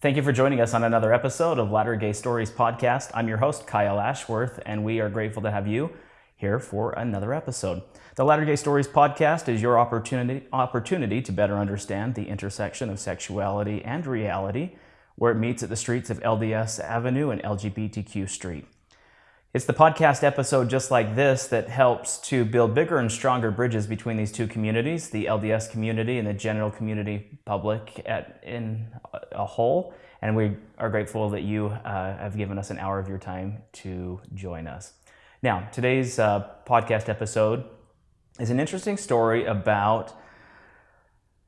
Thank you for joining us on another episode of Latter Gay Stories podcast. I'm your host, Kyle Ashworth, and we are grateful to have you here for another episode. The Latter Gay Stories podcast is your opportunity, opportunity to better understand the intersection of sexuality and reality, where it meets at the streets of LDS Avenue and LGBTQ Street. It's the podcast episode just like this that helps to build bigger and stronger bridges between these two communities, the LDS community and the general community public at, in a whole. And we are grateful that you uh, have given us an hour of your time to join us. Now, today's uh, podcast episode is an interesting story about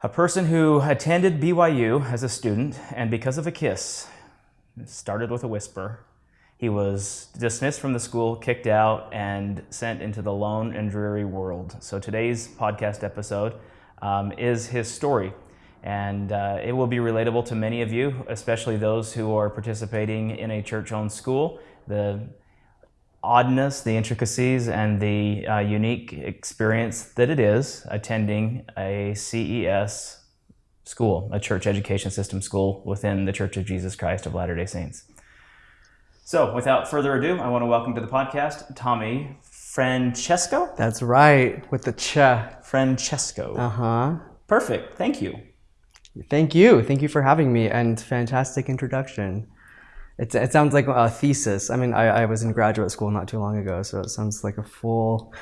a person who attended BYU as a student, and because of a kiss, started with a whisper, he was dismissed from the school, kicked out, and sent into the lone and dreary world. So today's podcast episode um, is his story. And uh, it will be relatable to many of you, especially those who are participating in a church owned school. The oddness, the intricacies, and the uh, unique experience that it is attending a CES school, a church education system school within the Church of Jesus Christ of Latter day Saints. So, without further ado, I want to welcome to the podcast Tommy Francesco. That's right, with the ch. Francesco. Uh huh. Perfect. Thank you. Thank you. Thank you for having me and fantastic introduction. It, it sounds like a thesis. I mean, I, I was in graduate school not too long ago, so it sounds like a full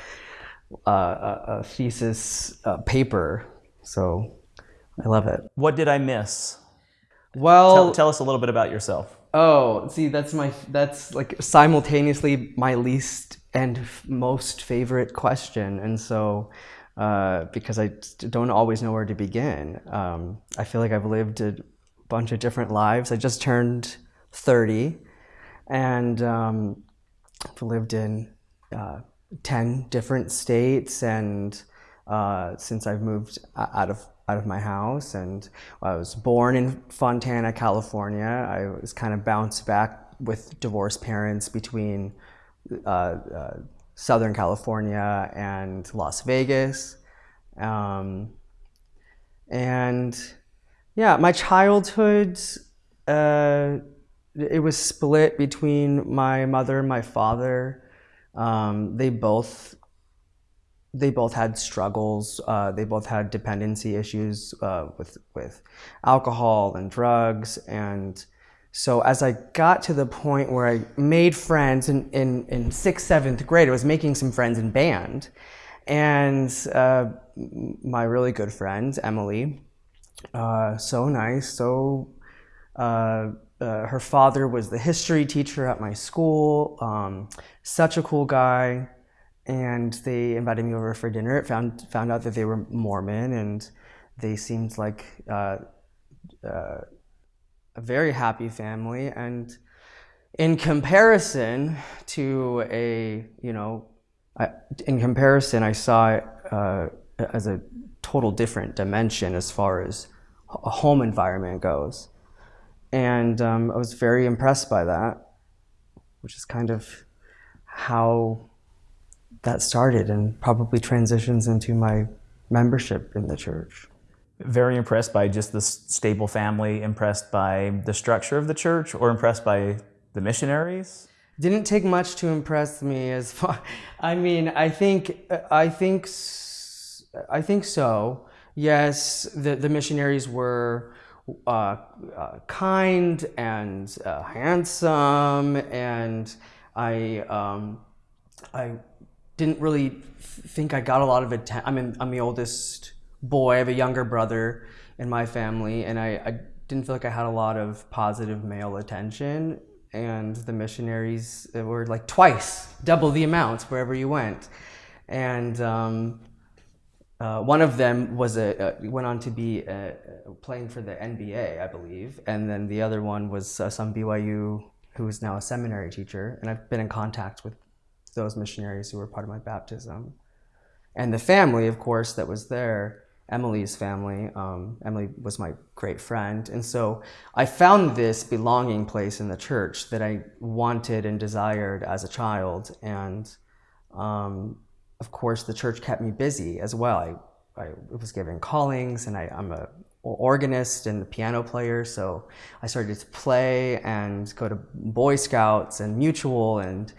uh, a, thesis uh, paper. So I love it. What did I miss? Well, Tell, tell us a little bit about yourself. Oh, see, that's my that's like simultaneously my least and most favorite question, and so uh, because I don't always know where to begin, um, I feel like I've lived a bunch of different lives. I just turned thirty, and um, I've lived in uh, ten different states, and uh, since I've moved out of out of my house, and I was born in Fontana, California. I was kind of bounced back with divorced parents between uh, uh, Southern California and Las Vegas, um, and yeah, my childhood. Uh, it was split between my mother and my father. Um, they both they both had struggles. Uh, they both had dependency issues uh, with with alcohol and drugs, and so as I got to the point where I made friends in in, in sixth seventh grade, I was making some friends in band, and uh, my really good friend Emily, uh, so nice, so. Uh, uh, her father was the history teacher at my school. Um, such a cool guy and they invited me over for dinner. Found found out that they were Mormon, and they seemed like uh, uh, a very happy family. And in comparison to a you know, I, in comparison, I saw it uh, as a total different dimension as far as a home environment goes, and um, I was very impressed by that, which is kind of how that started and probably transitions into my membership in the church. Very impressed by just the stable family, impressed by the structure of the church, or impressed by the missionaries? Didn't take much to impress me as far I mean, I think I think I think so. Yes, the the missionaries were uh, uh, kind and uh, handsome, and I um, I didn't really think I got a lot of attention. I mean, I'm the oldest boy. I have a younger brother in my family, and I, I didn't feel like I had a lot of positive male attention. And the missionaries were like twice, double the amount wherever you went. And um, uh, one of them was a, uh, went on to be uh, playing for the NBA, I believe, and then the other one was uh, some BYU who is now a seminary teacher, and I've been in contact with those missionaries who were part of my baptism, and the family, of course, that was there. Emily's family. Um, Emily was my great friend, and so I found this belonging place in the church that I wanted and desired as a child, and um, of course, the church kept me busy as well. I, I was given callings, and I, I'm a organist and a piano player, so I started to play and go to Boy Scouts and Mutual and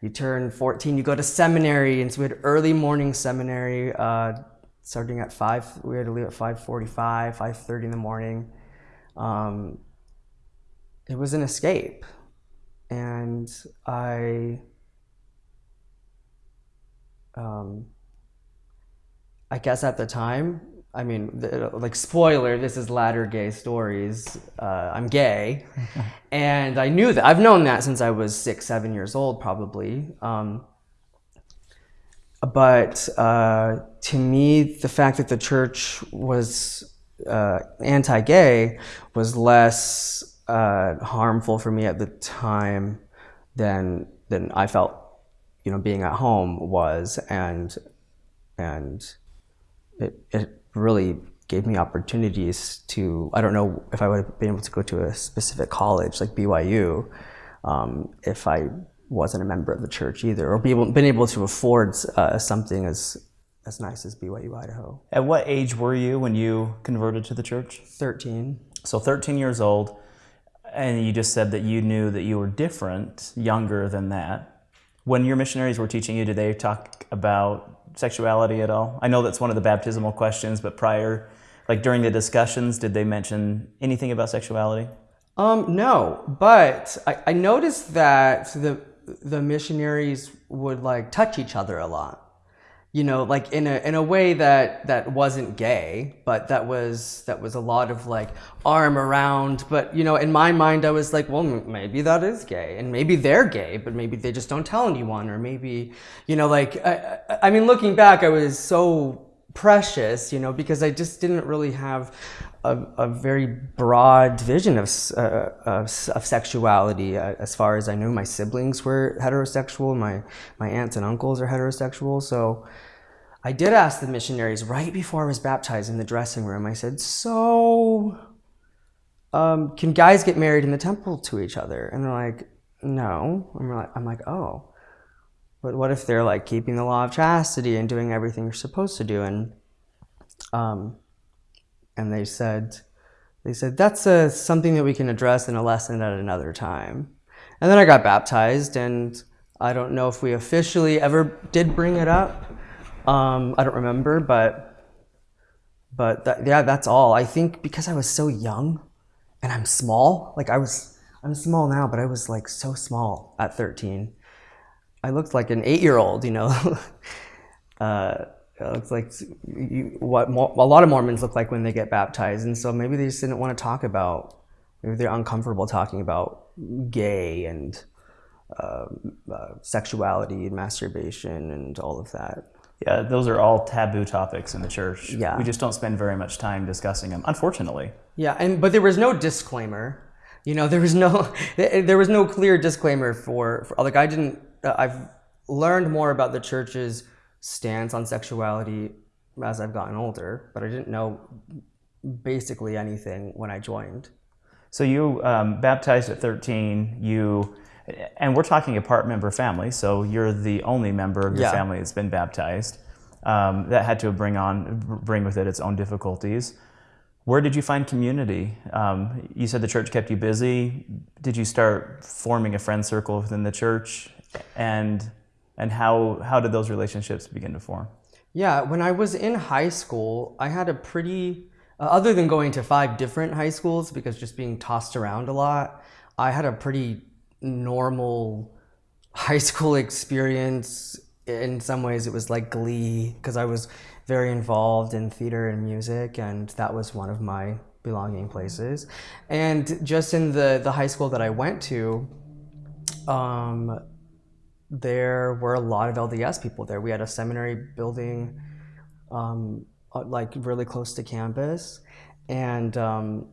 you turn 14, you go to seminary, and so we had early morning seminary, uh, starting at five. We had to leave at 5:45, 5:30 in the morning. Um, it was an escape, and I, um, I guess at the time, I mean, the, like spoiler, this is latter gay stories. Uh, I'm gay, and I knew that. I've known that since I was six, seven years old, probably. Um, but uh, to me, the fact that the church was uh, anti-gay was less uh, harmful for me at the time than than I felt, you know, being at home was, and and it, it really gave me opportunities to i don't know if i would have been able to go to a specific college like byu um, if i wasn't a member of the church either or be able, been able to afford uh, something as as nice as byu idaho At what age were you when you converted to the church? 13 So 13 years old, and you just said that you knew that you were different, younger than that. When your missionaries were teaching you, did they talk about sexuality at all? I know that's one of the baptismal questions, but prior, like during the discussions, did they mention anything about sexuality? Um, no, but I, I noticed that the the missionaries would like touch each other a lot. You know, like in a in a way that that wasn't gay, but that was that was a lot of like arm around. But you know, in my mind, I was like, well, maybe that is gay, and maybe they're gay, but maybe they just don't tell anyone, or maybe, you know, like I I mean, looking back, I was so precious, you know, because I just didn't really have a, a very broad vision of, uh, of, of sexuality. Uh, as far as I knew, my siblings were heterosexual, my, my aunts and uncles are heterosexual. So I did ask the missionaries right before I was baptized in the dressing room, I said, So, um, can guys get married in the temple to each other? And they're like, No. I'm like, I'm like, Oh. But what if they're like keeping the law of chastity and doing everything you're supposed to do? And um, and they said, they said that's a, something that we can address in a lesson at another time. And then I got baptized, and I don't know if we officially ever did bring it up. Um, I don't remember, but but that, yeah, that's all. I think because I was so young, and I'm small. Like I was, I'm small now, but I was like so small at 13. I looked like an eight-year-old, you know. uh, it looks like you, what a lot of Mormons look like when they get baptized, and so maybe they just didn't want to talk about. Maybe they're uncomfortable talking about gay and um, uh, sexuality and masturbation and all of that. Yeah, those are all taboo topics in the church. Yeah. We just don't spend very much time discussing them, unfortunately. Yeah, and but there was no disclaimer. You know, there was no there was no clear disclaimer for, for like I didn't. Uh, I've learned more about the church's stance on sexuality as I've gotten older, but I didn't know basically anything when I joined. So you um, baptized at 13. You, and we're talking a part member family. So you're the only member of your Yeah. family that's been baptized. Um, that had to bring on, bring with it its own difficulties. Where did you find community? Um, you said the church kept you busy. Did you start forming a friend circle within the church? And and how how did those relationships begin to form? Yeah, when I was in high school, I had a pretty, uh, other than going to five different high schools because just being tossed around a lot, I had a pretty normal high school experience. In some ways, it was like glee because I was very involved in theater and music, and that was one of my belonging places. And just in the, the high school that I went to, um, there were a lot of LDS people there. We had a seminary building, um, uh, like really close to campus, and um,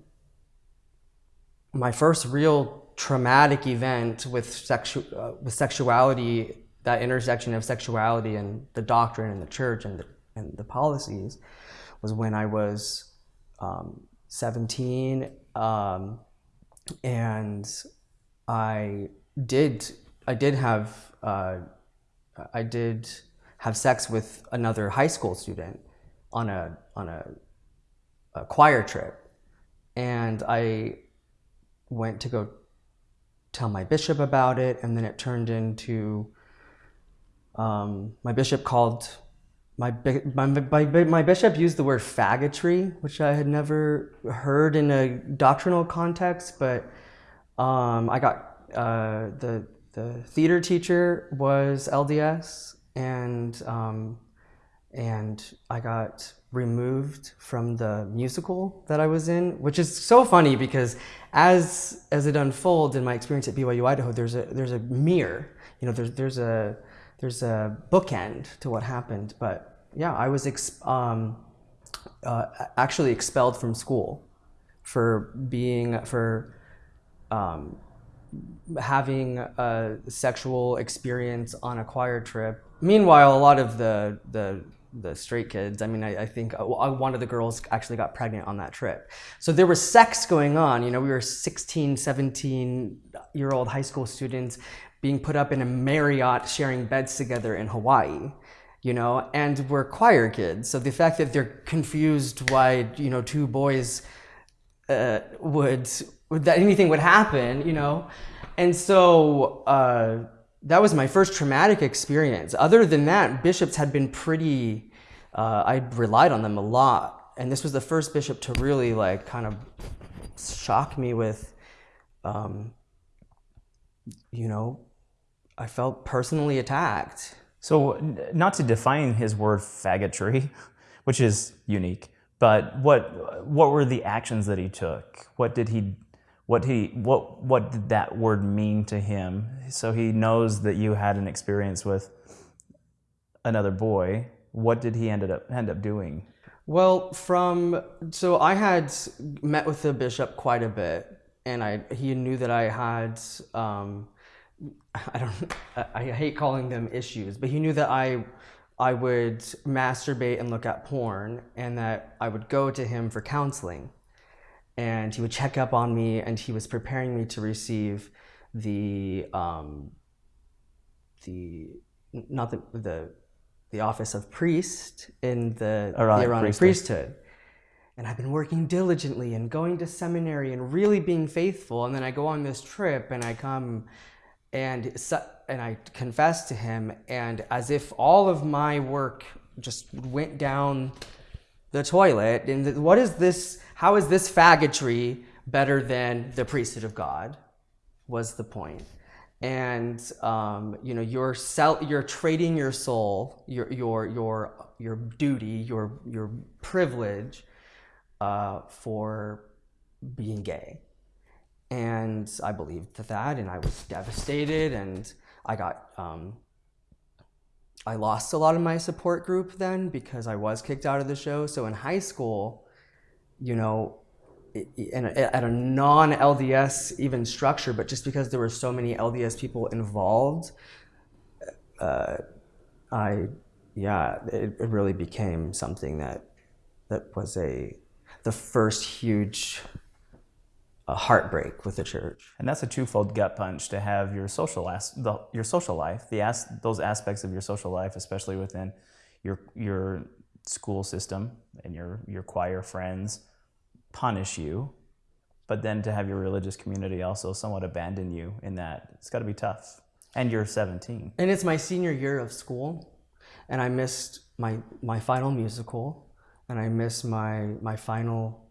my first real traumatic event with sexu- uh, with sexuality, that intersection of sexuality and the doctrine and the church and the, and the policies, was when I was um, 17, um, and I did I did have uh, I did have sex with another high school student on a on a, a choir trip. And I went to go tell my bishop about it, and then it turned into um, my bishop called my, my, my, my bishop used the word faggotry, which I had never heard in a doctrinal context, but um, I got uh, the the theater teacher was LDS, and um, and I got removed from the musical that I was in, which is so funny because as as it unfolds in my experience at BYU Idaho, there's a there's a mirror, you know, there's there's a there's a bookend to what happened. But yeah, I was um, uh, actually expelled from school for being for um, having a sexual experience on a choir trip. Meanwhile, a lot of the the the straight kids. I mean, I, I, think uh, one of the girls actually got pregnant on that trip. So there was sex going on. You know, we were 16, 17 year old high school students being put up in a Marriott sharing beds together in Hawaii. You know, and we're choir kids. So the fact that they're confused why, you know, two boys uh, would, that anything would happen, you know. And so, uh, that was my first traumatic experience. Other than that, bishops had been pretty, uh, I relied on them a lot. And this was the first bishop to really like kind of shock me with, um, you know, I felt personally attacked. So, not to define his word faggotry, which is unique, but what what were the actions that he took? What did he what he what what did that word mean to him? So he knows that you had an experience with another boy. What did he ended up end up doing? Well from so i had met with the bishop quite a bit and i he knew that i had um, i don't i hate calling them issues but he knew that i i would masturbate and look at porn and that i would go to him for counseling and he would check up on me and he was preparing me to receive the um, the not the the the office of priest in the Aaronic, the Aaronic priesthood. priesthood. And I've been working diligently and going to seminary and really being faithful. And then I go on this trip and I come and and I confess to him, and as if all of my work just went down the toilet. And what is this? How is this faggotry better than the priesthood of God? Was the point. And um, you know, you're sell, you're trading your soul, your your your your duty, your your privilege uh, for being gay. And I believed that, and I was devastated, and I got um, I lost a lot of my support group then because I was kicked out of the show. So in high school, you know, in at a non LDS even structure, but just because there were so many LDS people involved, uh, I, yeah, it, it really became something that that was a the first huge a heartbreak with the church. And that's a twofold gut punch to have your social as- the, your social life, the as- those aspects of your social life, especially within your your school system and your your choir friends, punish you, but then to have your religious community also somewhat abandon you in that it's got to be tough. And you're 17. And it's my senior year of school, and I missed my my final musical, and I missed my my final.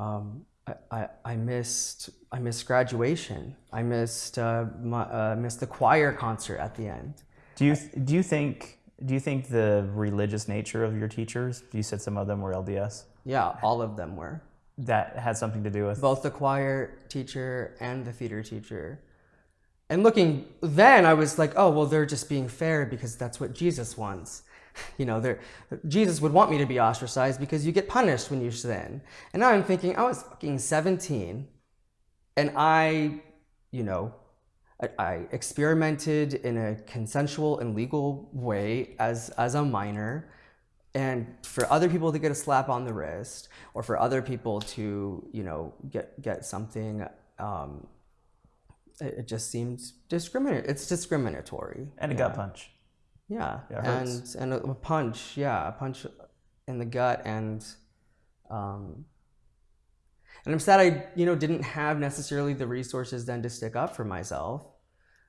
Um, I, I, missed I missed graduation. I missed uh, my, uh, missed the choir concert at the end. Do you do you think do you think the religious nature of your teachers? You said some of them were LDS. Yeah, all of them were. That had something to do with both the choir teacher and the theater teacher. And looking then, I was like, oh well, they're just being fair because that's what Jesus wants. you know, Jesus would want me to be ostracized because you get punished when you sin. And now I'm thinking, I was fucking 17 and I, you know, I, experimented in a consensual and legal way as, as a minor. And for other people to get a slap on the wrist or for other people to, you know, get, get something, um, it, it just seems discriminatory. It's discriminatory. And a yeah. gut punch. Yeah, and and a punch, yeah, a punch in the gut, and um, and I'm sad I you know didn't have necessarily the resources then to stick up for myself.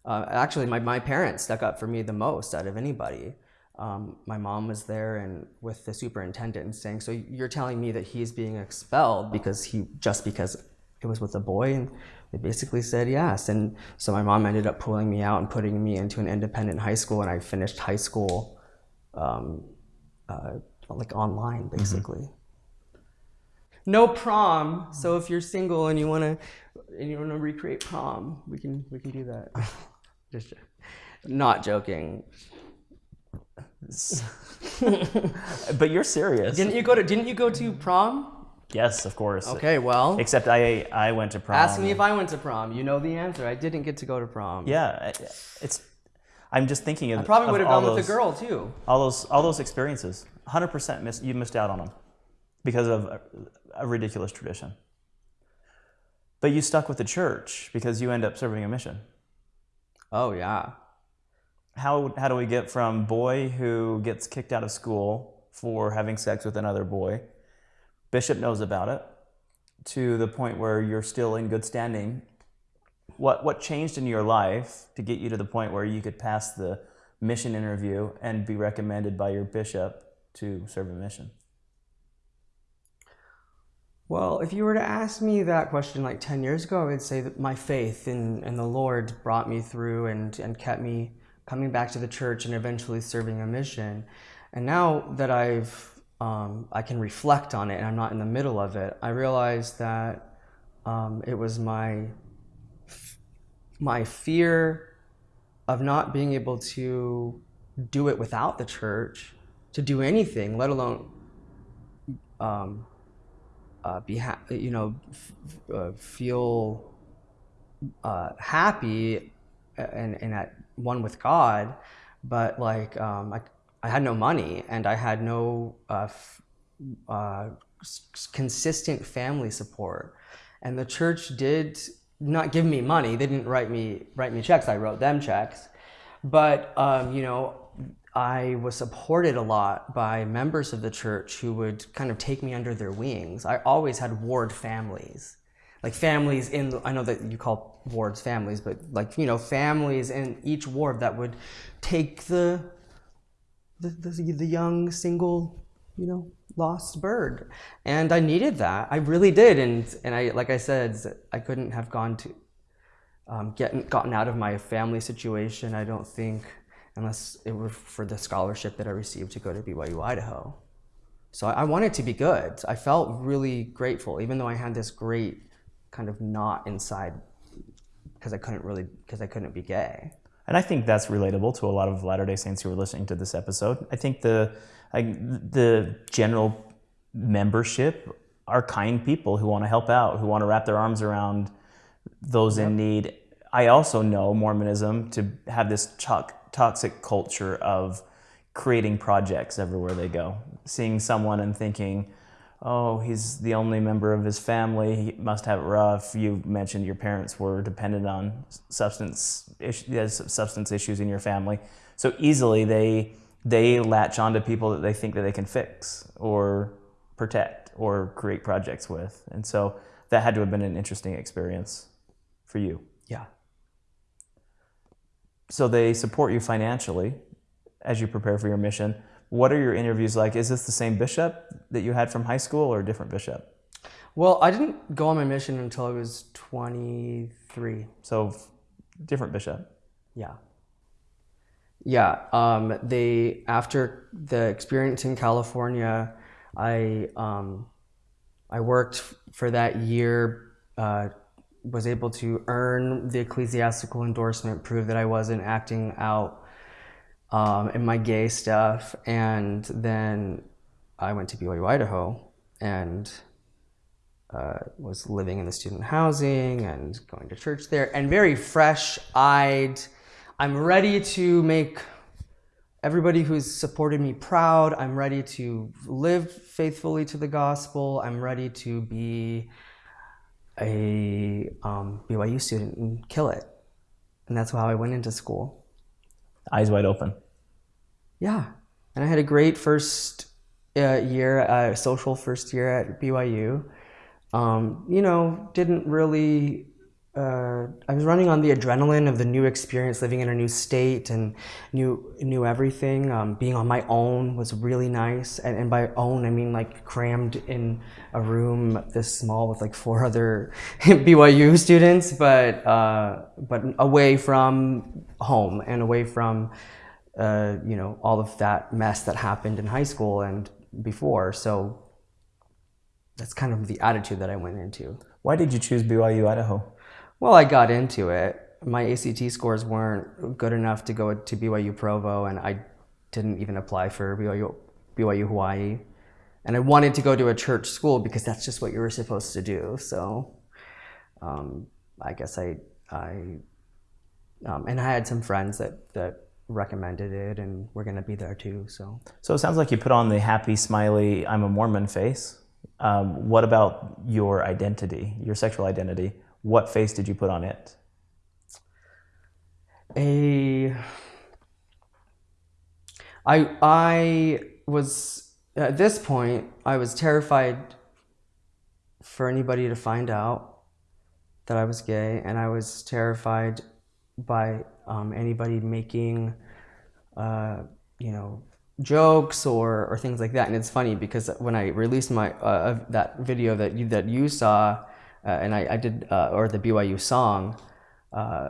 Uh, actually, my my parents stuck up for me the most out of anybody. Um, my mom was there and with the superintendent and saying, "So you're telling me that he's being expelled because he just because it was with a boy?" And they basically said yes. And so my mom ended up pulling me out and putting me into an independent high school, and I finished high school um, uh, like online, basically. No prom. So if you're single and you wanna and you wanna recreate prom, we can we can do that. Just not joking. But you're serious. Didn't you go to Didn't you go to prom? yes, of course. Okay, well, Except I I went to prom. ask me if I went to prom. You know the answer. I didn't get to go to prom. Yeah, it's. I'm just thinking of. I probably would have gone with a girl too. All those all those experiences. 100% miss, you missed out on them because of a, a ridiculous tradition. But you stuck with the church because you end up serving a mission. Oh yeah. How how do we get from boy who gets kicked out of school for having sex with another boy, bishop knows about it, to the point where you're still in good standing? What what changed in your life to get you to the point where you could pass the mission interview and be recommended by your bishop to serve a mission? Well, if you were to ask me that question like 10 years ago, I would say that my faith in, in the Lord brought me through and, and kept me coming back to the church and eventually serving a mission. And now that I've, um, I can reflect on it and I'm not in the middle of it, I realize that um, it was my, my fear of not being able to do it without the church, to do anything, let alone um, uh, be ha- you know uh, feel uh, happy and, and at one with God, but like um, I, I had no money and I had no uh, f- uh, consistent family support, and the church did not give me money. They didn't write me write me checks. I wrote them checks, but um, you know I was supported a lot by members of the church who would kind of take me under their wings. I always had ward families, like families in. The, I know that you call wards families, but like you know families in each ward that would take the the, the, the young single, you know, lost bird, and I needed that. I really did, and and I like I said, I couldn't have gone to um, getting gotten out of my family situation. I don't think unless it were for the scholarship that I received to go to BYU Idaho. So I, I wanted to be good. I felt really grateful, even though I had this great kind of knot inside because I couldn't really because I couldn't be gay. And I think that's relatable to a lot of Latter Day Saints who are listening to this episode. I think the like, the general membership are kind people who want to help out, who want to wrap their arms around those in need. I also know Mormonism to have this to- toxic culture of creating projects everywhere they go. Seeing someone and thinking, oh, he's the only member of his family. He must have it rough. You mentioned your parents were dependent on substance issues, uh, substance issues in your family. So easily they they latch onto people that they think that they can fix or protect or create projects with. And so that had to have been an interesting experience for you. Yeah. So they support you financially as you prepare for your mission. What are your interviews like? Is this the same bishop that you had from high school or a different bishop? Well, I didn't go on my mission until I was 23. So different bishop. Yeah. Yeah. Um, they after the experience in California, I um, I worked for that year. Uh, was able to earn the ecclesiastical endorsement, prove that I wasn't acting out um, in my gay stuff, and then I went to BYU Idaho and uh, was living in the student housing and going to church there, and very fresh-eyed. I'm ready to make everybody who's supported me proud. I'm ready to live faithfully to the gospel. I'm ready to be a um, BYU student and kill it. And that's how I went into school. Eyes wide open. Yeah. And I had a great first uh, year, uh, social first year at BYU. um, you know, didn't really. Uh, I was running on the adrenaline of the new experience, living in a new state and knew knew everything. Um, being on my own was really nice, and, and by own I mean like crammed in a room this small with like four other BYU students, but uh, but away from home and away from uh, you know all of that mess that happened in high school and before. So that's kind of the attitude that I went into. Why did you choose BYU Idaho? Well, I got into it. My ACT scores weren't good enough to go to BYU Provo, and I didn't even apply for BYU, BYU Hawaii. And I wanted to go to a church school because that's just what you were supposed to do. So um, I guess I, I um, and I had some friends that, that recommended it, and we're going to be there too. So, so it sounds like you put on the happy, smiley, I'm a Mormon face. Um, what about your identity, your sexual identity? What face did you put on it? A I I was at this point I was terrified for anybody to find out that I was gay, and I was terrified by um, anybody making, uh, you know, jokes or, or things like that. And it's funny because when I released my uh, that video that you that you saw, and I, I did, uh, or the BYU song, uh,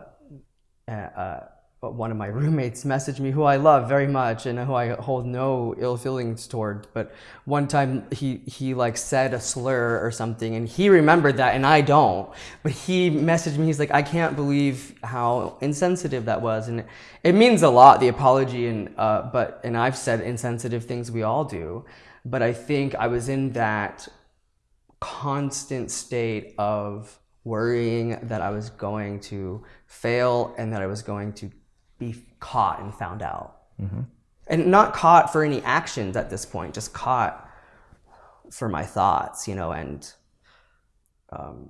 uh, one of my roommates messaged me, who I love very much and who I hold no ill feelings toward. But one time he he like said a slur or something, and he remembered that, and I don't. But he messaged me. He's like, I can't believe how insensitive that was, and it means a lot. The apology, and uh, but and I've said insensitive things. We all do, but I think I was in that constant state of worrying that I was going to fail and that I was going to be caught and found out. Mm-hmm. And not caught for any actions at this point, just caught for my thoughts, you know, and um,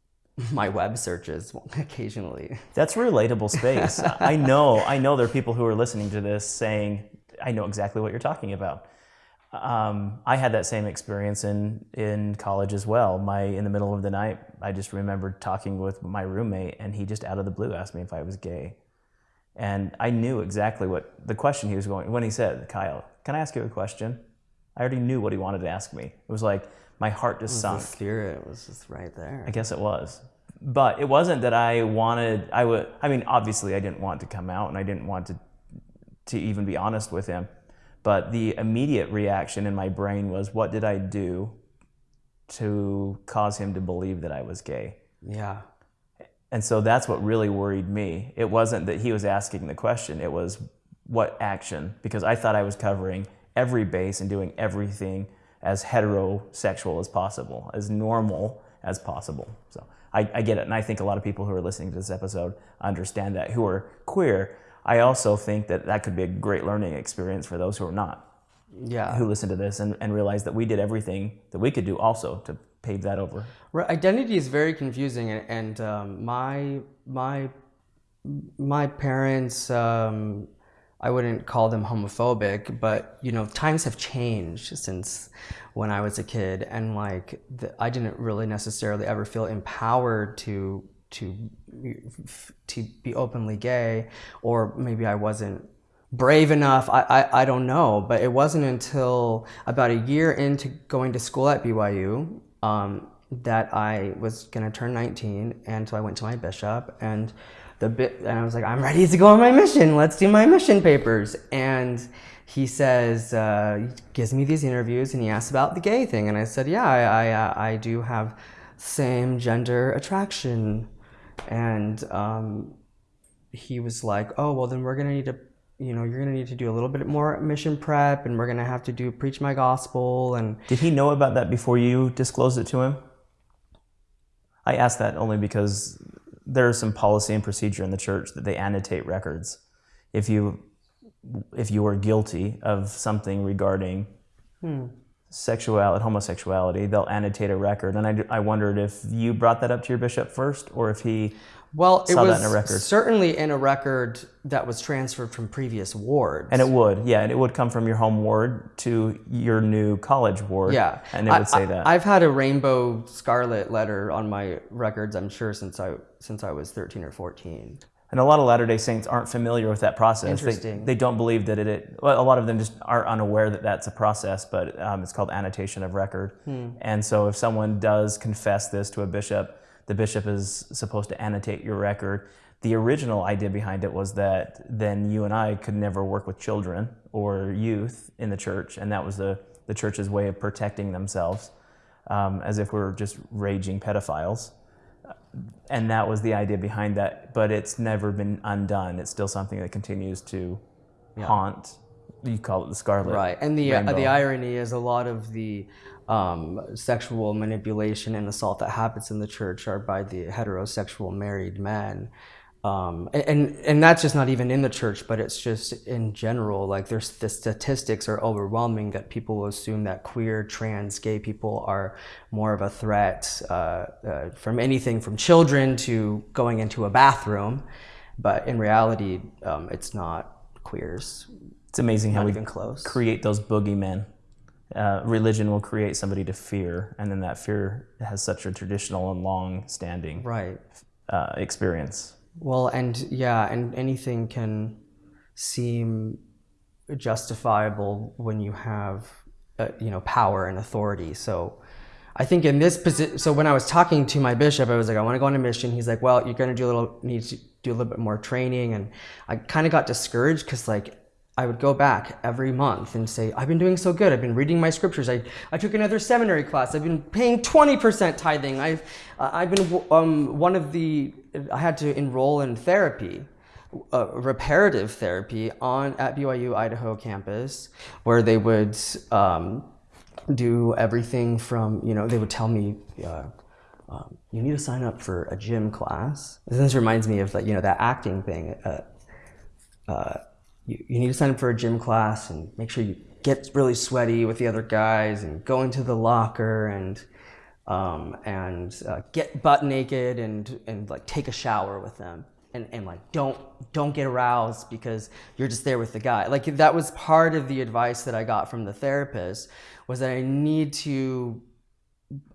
my web searches occasionally. That's relatable space. I know, I know there are people who are listening to this saying, I know exactly what you're talking about. Um, I had that same experience in, in college as well. My in the middle of the night, I just remembered talking with my roommate, and he just out of the blue asked me if I was gay, and I knew exactly what the question he was going when he said, "Kyle, can I ask you a question?" I already knew what he wanted to ask me. It was like my heart just sunk. The spirit was just right there. I guess it was, but it wasn't that I wanted. I would. I mean, obviously, I didn't want to come out, and I didn't want to to even be honest with him but the immediate reaction in my brain was, what did I do to cause him to believe that I was gay? Yeah. And so that's what really worried me. It wasn't that he was asking the question, it was what action, because I thought I was covering every base and doing everything as heterosexual as possible, as normal as possible. So I, I, get it. And I think a lot of people who are listening to this episode understand that, who are queer. I also think that that could be a great learning experience for those who are not. Yeah. Who listen to this and, and realize that we did everything that we could do also to pave that over. Right. Identity is very confusing, and, and um, my my my parents. Um, I wouldn't call them homophobic, but you know, times have changed since when I was a kid, and like the, I didn't really necessarily ever feel empowered to to to be openly gay, or maybe I wasn't brave enough. I, I, I don't know, but it wasn't until about a year into going to school at BYU um, that I was gonna turn 19, and so I went to my bishop and the bit, and I was like, I'm ready to go on my mission. Let's do my mission papers. And he says, uh, he gives me these interviews, and he asks about the gay thing, and I said, yeah, I I, I do have same gender attraction and um, he was like, "Oh, well, then we're gonna need to, you know, you're gonna need to do a little bit more mission prep, and we're gonna have to do preach my gospel." And did he know about that before you disclosed it to him? I ask that only because there's some policy and procedure in the church that they annotate records. If you if you are guilty of something regarding hmm. Sexuality, homosexuality, they'll annotate a record. And I, I wondered if you brought that up to your bishop first, or if he Well, it Saw that was in a record. certainly in a record that was transferred from previous wards. And it would, yeah, and it would come from your home ward to your new college ward. yeah, and it I- would say that. I've had a rainbow scarlet letter on my records. I'm sure since I since I was 13 or 14. And a lot of Latter Day Saints aren't familiar with that process. They, Interesting. they don't believe that it, it. Well, a lot of them just aren't unaware that that's a process, but um, it's called annotation of record. Hmm. And so, if someone does confess this to a bishop, the bishop is supposed to annotate your record. The original idea behind it was that then you and I could never work with children or youth in the church, and that was the the church's way of protecting themselves, um, as if we're just raging pedophiles. And that was the idea behind that but it's never been undone. It's still something that continues to haunt you call it the scarlet Right, and the uh, the irony is a lot of the um, sexual manipulation and assault that happens in the church are by the heterosexual married men, um, and, and that's just not even in the church, but it's just in general. Like there's the statistics are overwhelming that people assume that queer, trans, gay people are more of a threat uh, uh, from anything from children to going into a bathroom, but in reality, um, it's not queers. it's amazing how we even close. create those boogeymen uh, religion will create somebody to fear and then that fear has such a traditional and long standing Right. uh, experience Well, and yeah, and anything can seem justifiable when you have, uh, you know, power and authority. So, I think in this position, so when I was talking to my bishop, I was like, I want to go on a mission. He's like, well, you're going to do a little, need to do a little bit more training, and I kind of got discouraged because like. I would go back every month and say, I've been doing so good. I've been reading my scriptures. I, I took another seminary class. I've been paying 20% tithing. I've, I've been um, one of the, I had to enroll in therapy, uh, reparative therapy on at BYU Idaho campus, where they would um, do everything from, you know, they would tell me, uh, um, you need to sign up for a gym class. This reminds me of like, you know, that acting thing. Uh, uh, you, you need to sign up for a gym class and make sure you get really sweaty with the other guys and go into the locker and um, and uh, get butt naked and and like take a shower with them. And, and like don't don't get aroused because you're just there with the guy. Like that was part of the advice that I got from the therapist was that I need to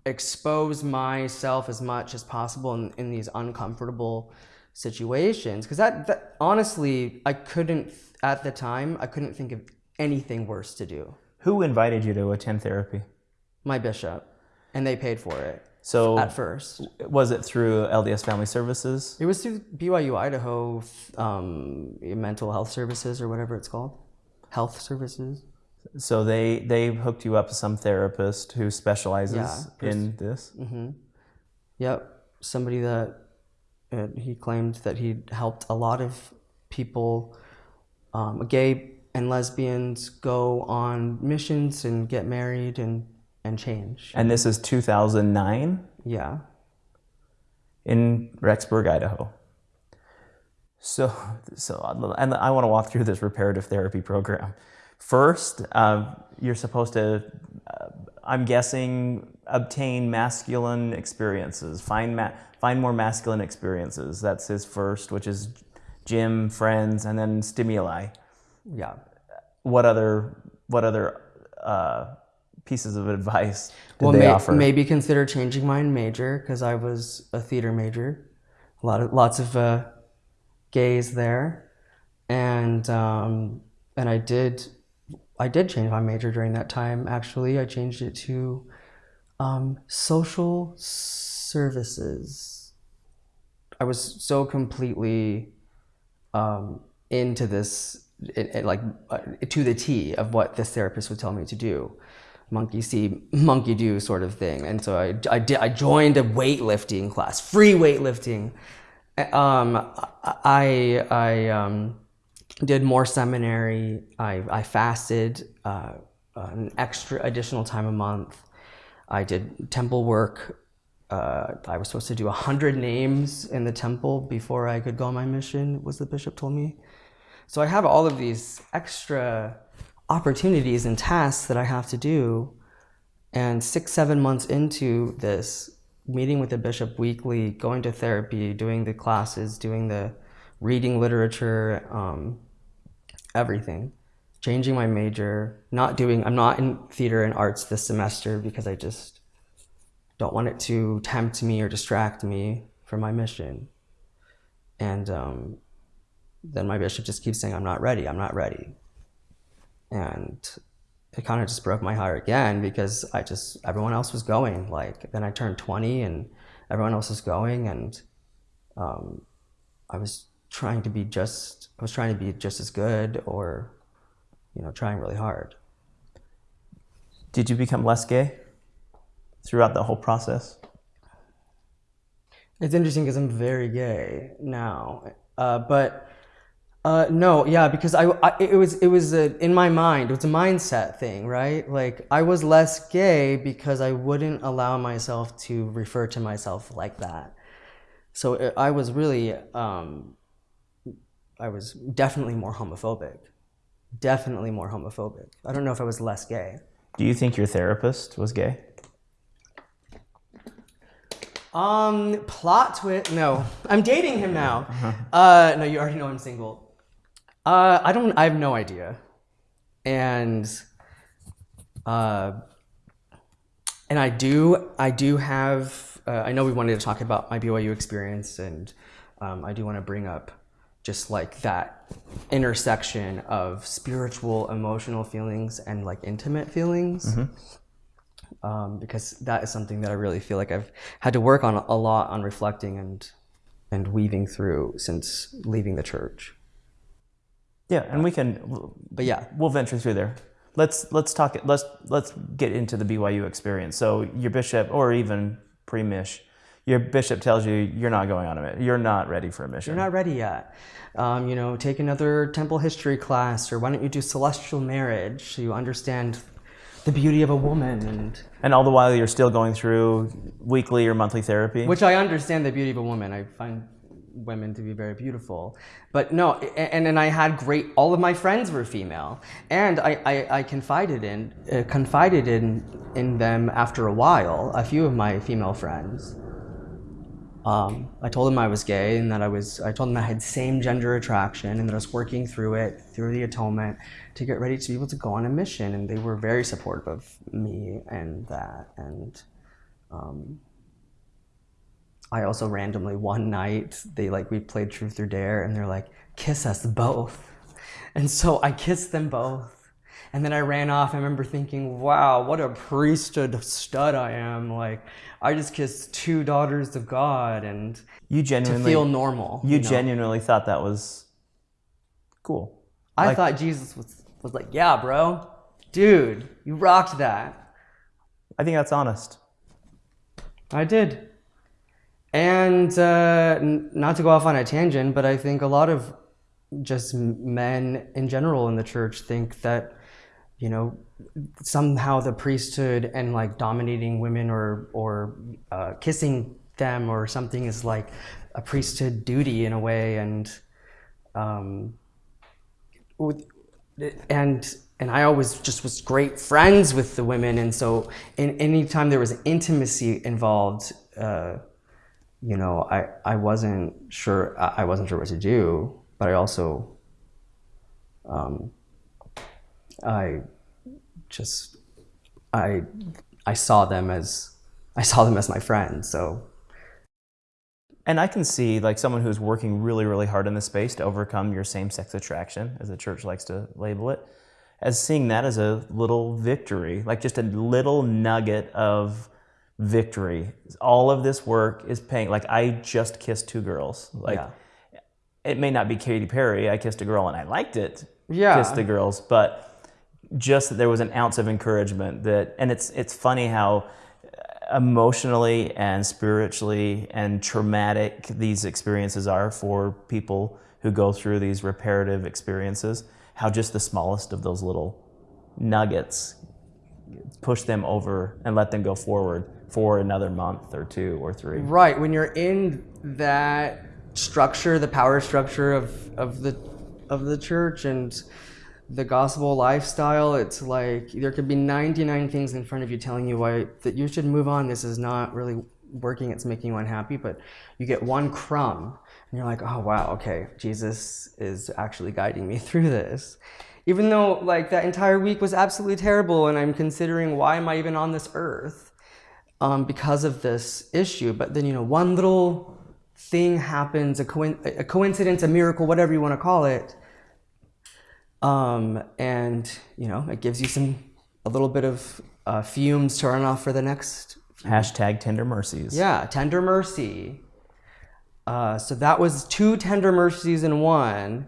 expose myself as much as possible in, in these uncomfortable situations. Because that, that honestly i couldn't at the time i couldn't think of anything worse to do. Who invited you to attend therapy? My bishop and they paid for it so at first. was it through lds family services? It was through byu idaho um, mental health services or whatever it's called. Health services. So they they hooked you up to some therapist who specializes Yeah, in this. Yep, somebody that uh, he claimed that he'd helped a lot of people, um, gay and lesbians, go on missions and get married and and change. And this is 2009 Yeah, in Rexburg, Idaho. So so and I want to walk through this reparative therapy program. First, uh, you're supposed to, uh, I'm guessing, obtain masculine experiences. Find ma- find more masculine experiences. That's his first, which is gym, friends, and then stimuli. yeah. what other what other uh, pieces of advice did well, they may- offer? maybe consider changing my major because I was a theater major. A lot of lots of uh, gays there, and um, and I did I did change my major during that time. Actually, I changed it to um, social services. I was so completely um, into this, it, it, like uh, to the T of what this therapist would tell me to do, monkey see, monkey do sort of thing. And so I, I did, I joined a weightlifting class, free weightlifting. Um, I, I um, did more seminary. I, I fasted uh, an extra additional time a month. I did temple work. Uh, I was supposed to do a 100 names in the temple before I could go on my mission, was the bishop told me. So I have all of these extra opportunities and tasks that I have to do And six, seven months into this, meeting with the bishop weekly, going to therapy, doing the classes, doing the reading literature, um, everything, changing my major, not doing, I'm not in theater and arts this semester because I just don't want it to tempt me or distract me from my mission. And um, then my bishop just keeps saying, I'm not ready, I'm not ready. And it kind of just broke my heart again because I just, everyone else was going. Like, then I turned 20 and everyone else was going. And um, I was trying to be just, I was trying to be just as good or, you know, trying really hard. Did you become less gay throughout the whole process? It's interesting because I'm very gay now. Uh, but uh, no, yeah, because I, I it was it was a, in my mind. It was a mindset thing, right? Like I was less gay because I wouldn't allow myself to refer to myself like that. So it, I was really, um, I was definitely more homophobic. Definitely more homophobic. I don't know if I was less gay. Do you think your therapist was gay? Um, plot twist. No, I'm dating him now. Uh, no, you already know I'm single. Uh, I don't. I have no idea, and uh, and I do. I do have. Uh, I know we wanted to talk about my BYU experience, and um, I do want to bring up just like that intersection of spiritual, emotional feelings and like intimate feelings. Um, because that is something that I really feel like I've had to work on a lot on reflecting and and weaving through since leaving the church. Yeah, and we can But yeah, we'll venture through there. Let's let's talk. It. Let's let's get into the BYU experience. So your bishop, or even pre-mish, your bishop tells you you're not going on a mission. You're not ready for a mission. you're not ready yet. Um, you know, take another temple history class, or why don't you do celestial marriage so you understand the beauty of a woman and and all the while you're still going through weekly or monthly therapy. which I understand the beauty of a woman. I find women to be very beautiful, but no, and and I had great. All of my friends were female, and I I, I confided in uh, confided in in them after a while. A few of my female friends. Um, I told them I was gay and that I was. I told them I had same gender attraction and that I was working through it through the atonement to get ready to be able to go on a mission. And they were very supportive of me and that. And um, I also randomly one night they like we played Truth or Dare and they're like kiss us both, and so I kissed them both. And then I ran off. I remember thinking, wow, what a priesthood stud I am. Like, I just kissed two daughters of God and you to genuinely feel normal. you know? genuinely thought that was cool. I like- thought Jesus was, was like, yeah, bro, dude, you rocked that. I think that's honest. I did. And uh, n- not to go off on a tangent, but I think a lot of just men in general in the church think that, you know, somehow the priesthood and like dominating women or or uh, kissing them or something is like a priesthood duty in a way, and um, with- and and I always just was great friends with the women, and so in anytime there was intimacy involved, uh, you know, I I wasn't sure I wasn't sure what to do, but I also, um, I just I I saw them as I saw them as my friends, so And I can see like someone who's working really, really hard in this space to overcome your same-sex attraction, as the church likes to label it, as seeing that as a little victory, like just a little nugget of victory. All of this work is paying. Like I just kissed two girls. Like yeah. it may not be Katy Perry. I kissed a girl and I liked it. Yeah. Kissed the girls, but just that there was an ounce of encouragement that, and it's it's funny how emotionally and spiritually and traumatic these experiences are for people who go through these reparative experiences. How just the smallest of those little nuggets push them over and let them go forward for another month or two or three. Right. When you're in that structure, the power structure of, of the of the church and the gospel lifestyle, it's like there could be 99 things in front of you telling you why that you should move on. This is not really working. It's making you unhappy, but you get one crumb and you're like, oh wow, okay, Jesus is actually guiding me through this. Even though like that entire week was absolutely terrible and I'm considering why am I even on this earth um, because of this issue. But then, you know, one little thing happens, a, co- a coincidence, a miracle, whatever you want to call it. Um, and, you know, it gives you some, a little bit of uh, fumes to run off for the next. Hashtag tender mercies. Yeah, tender mercy. Uh, so that was two tender mercies in one.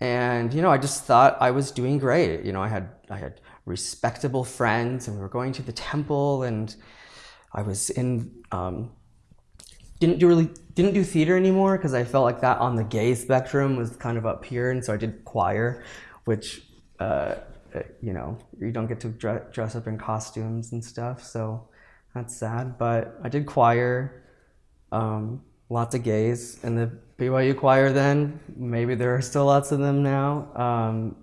And, you know, I just thought I was doing great. You know, I had, I had respectable friends and we were going to the temple and I was in, um, didn't do really didn't do theater anymore because I felt like that on the gay spectrum was kind of up here, and so I did choir, which uh, you know you don't get to dress up in costumes and stuff, so that's sad. But I did choir, um, lots of gays in the BYU choir. Then maybe there are still lots of them now. Um,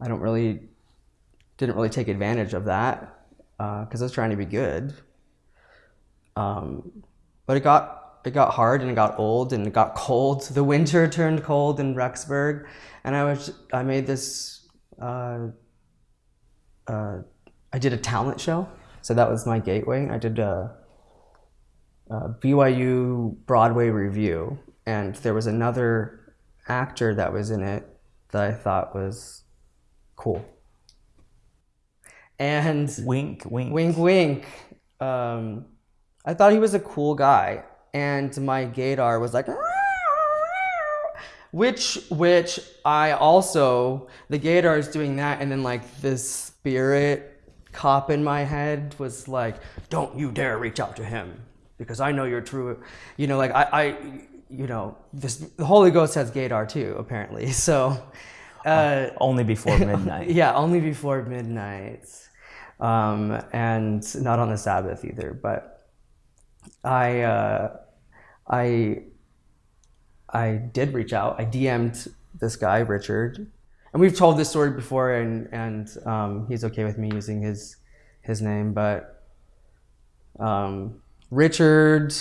I don't really didn't really take advantage of that because uh, I was trying to be good. Um, but it got it got hard and it got old and it got cold. The winter turned cold in Rexburg, and I was I made this. Uh, uh, I did a talent show, so that was my gateway. I did a, a BYU Broadway revue, and there was another actor that was in it that I thought was cool. And wink, wink, wink, wink. Um, I thought he was a cool guy, and my gaydar was like, which which I also the gaydar is doing that, and then like this spirit cop in my head was like, don't you dare reach out to him because I know you're true. You know, like I, I you know, this the Holy Ghost has gaydar too, apparently. So. Uh, only before midnight. yeah, only before midnight, um, and not on the Sabbath either. But I uh, I I did reach out. I DM'd this guy Richard, and we've told this story before, and and um, he's okay with me using his his name, but um, Richard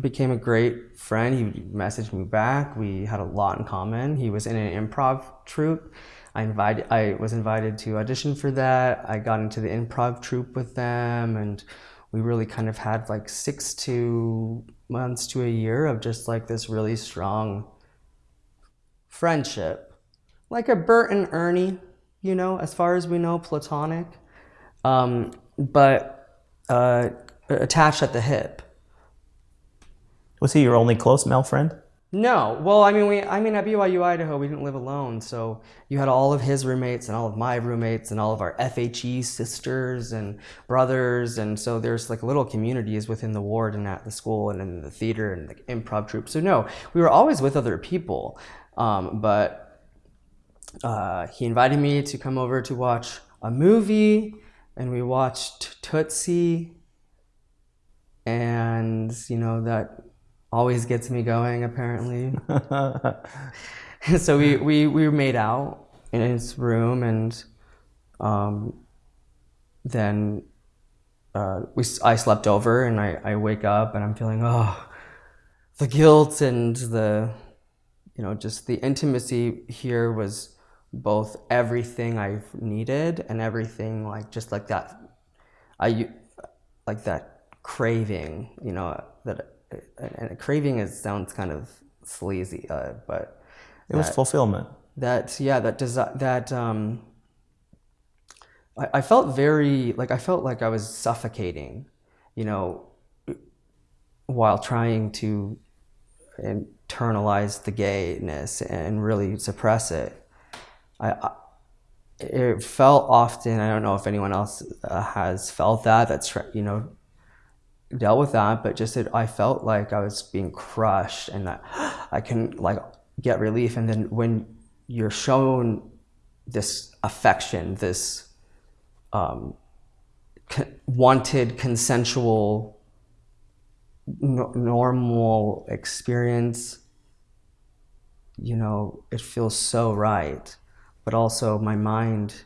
became a great friend. He messaged me back. We had a lot in common. He was in an improv troupe. I invited. I was invited to audition for that. I got into the improv troupe with them, and we really kind of had like six to months to a year of just like this really strong friendship. Like a Bert and Ernie, you know, as far as we know, platonic, um, but uh, attached at the hip. Was he your only close male friend? No. Well, I mean, we, I mean, at BYU Idaho, we didn't live alone. So you had all of his roommates and all of my roommates and all of our FHE sisters and brothers. And so there's like little communities within the ward and at the school and in the theater and the improv troupe. So no, we were always with other people. Um, but uh, he invited me to come over to watch a movie and we watched Tootsie. And, you know, that always gets me going apparently. so we, we, we made out in his room and um, then uh, we, I slept over and I, I wake up and I'm feeling, oh, the guilt and the, you know, just the intimacy here was both everything I've needed and everything like, just like that, I, like that craving, you know, that and craving is sounds kind of sleazy, uh, but it was fulfillment. That yeah, that does that. Um, I, I felt very like I felt like I was suffocating, you know, while trying to internalize the gayness and really suppress it. I, I it felt often. I don't know if anyone else uh, has felt that. That's you know dealt with that, but just that I felt like I was being crushed and that I can like get relief. And then when you're shown this affection, this um, wanted consensual no- normal experience, you know, it feels so right. but also my mind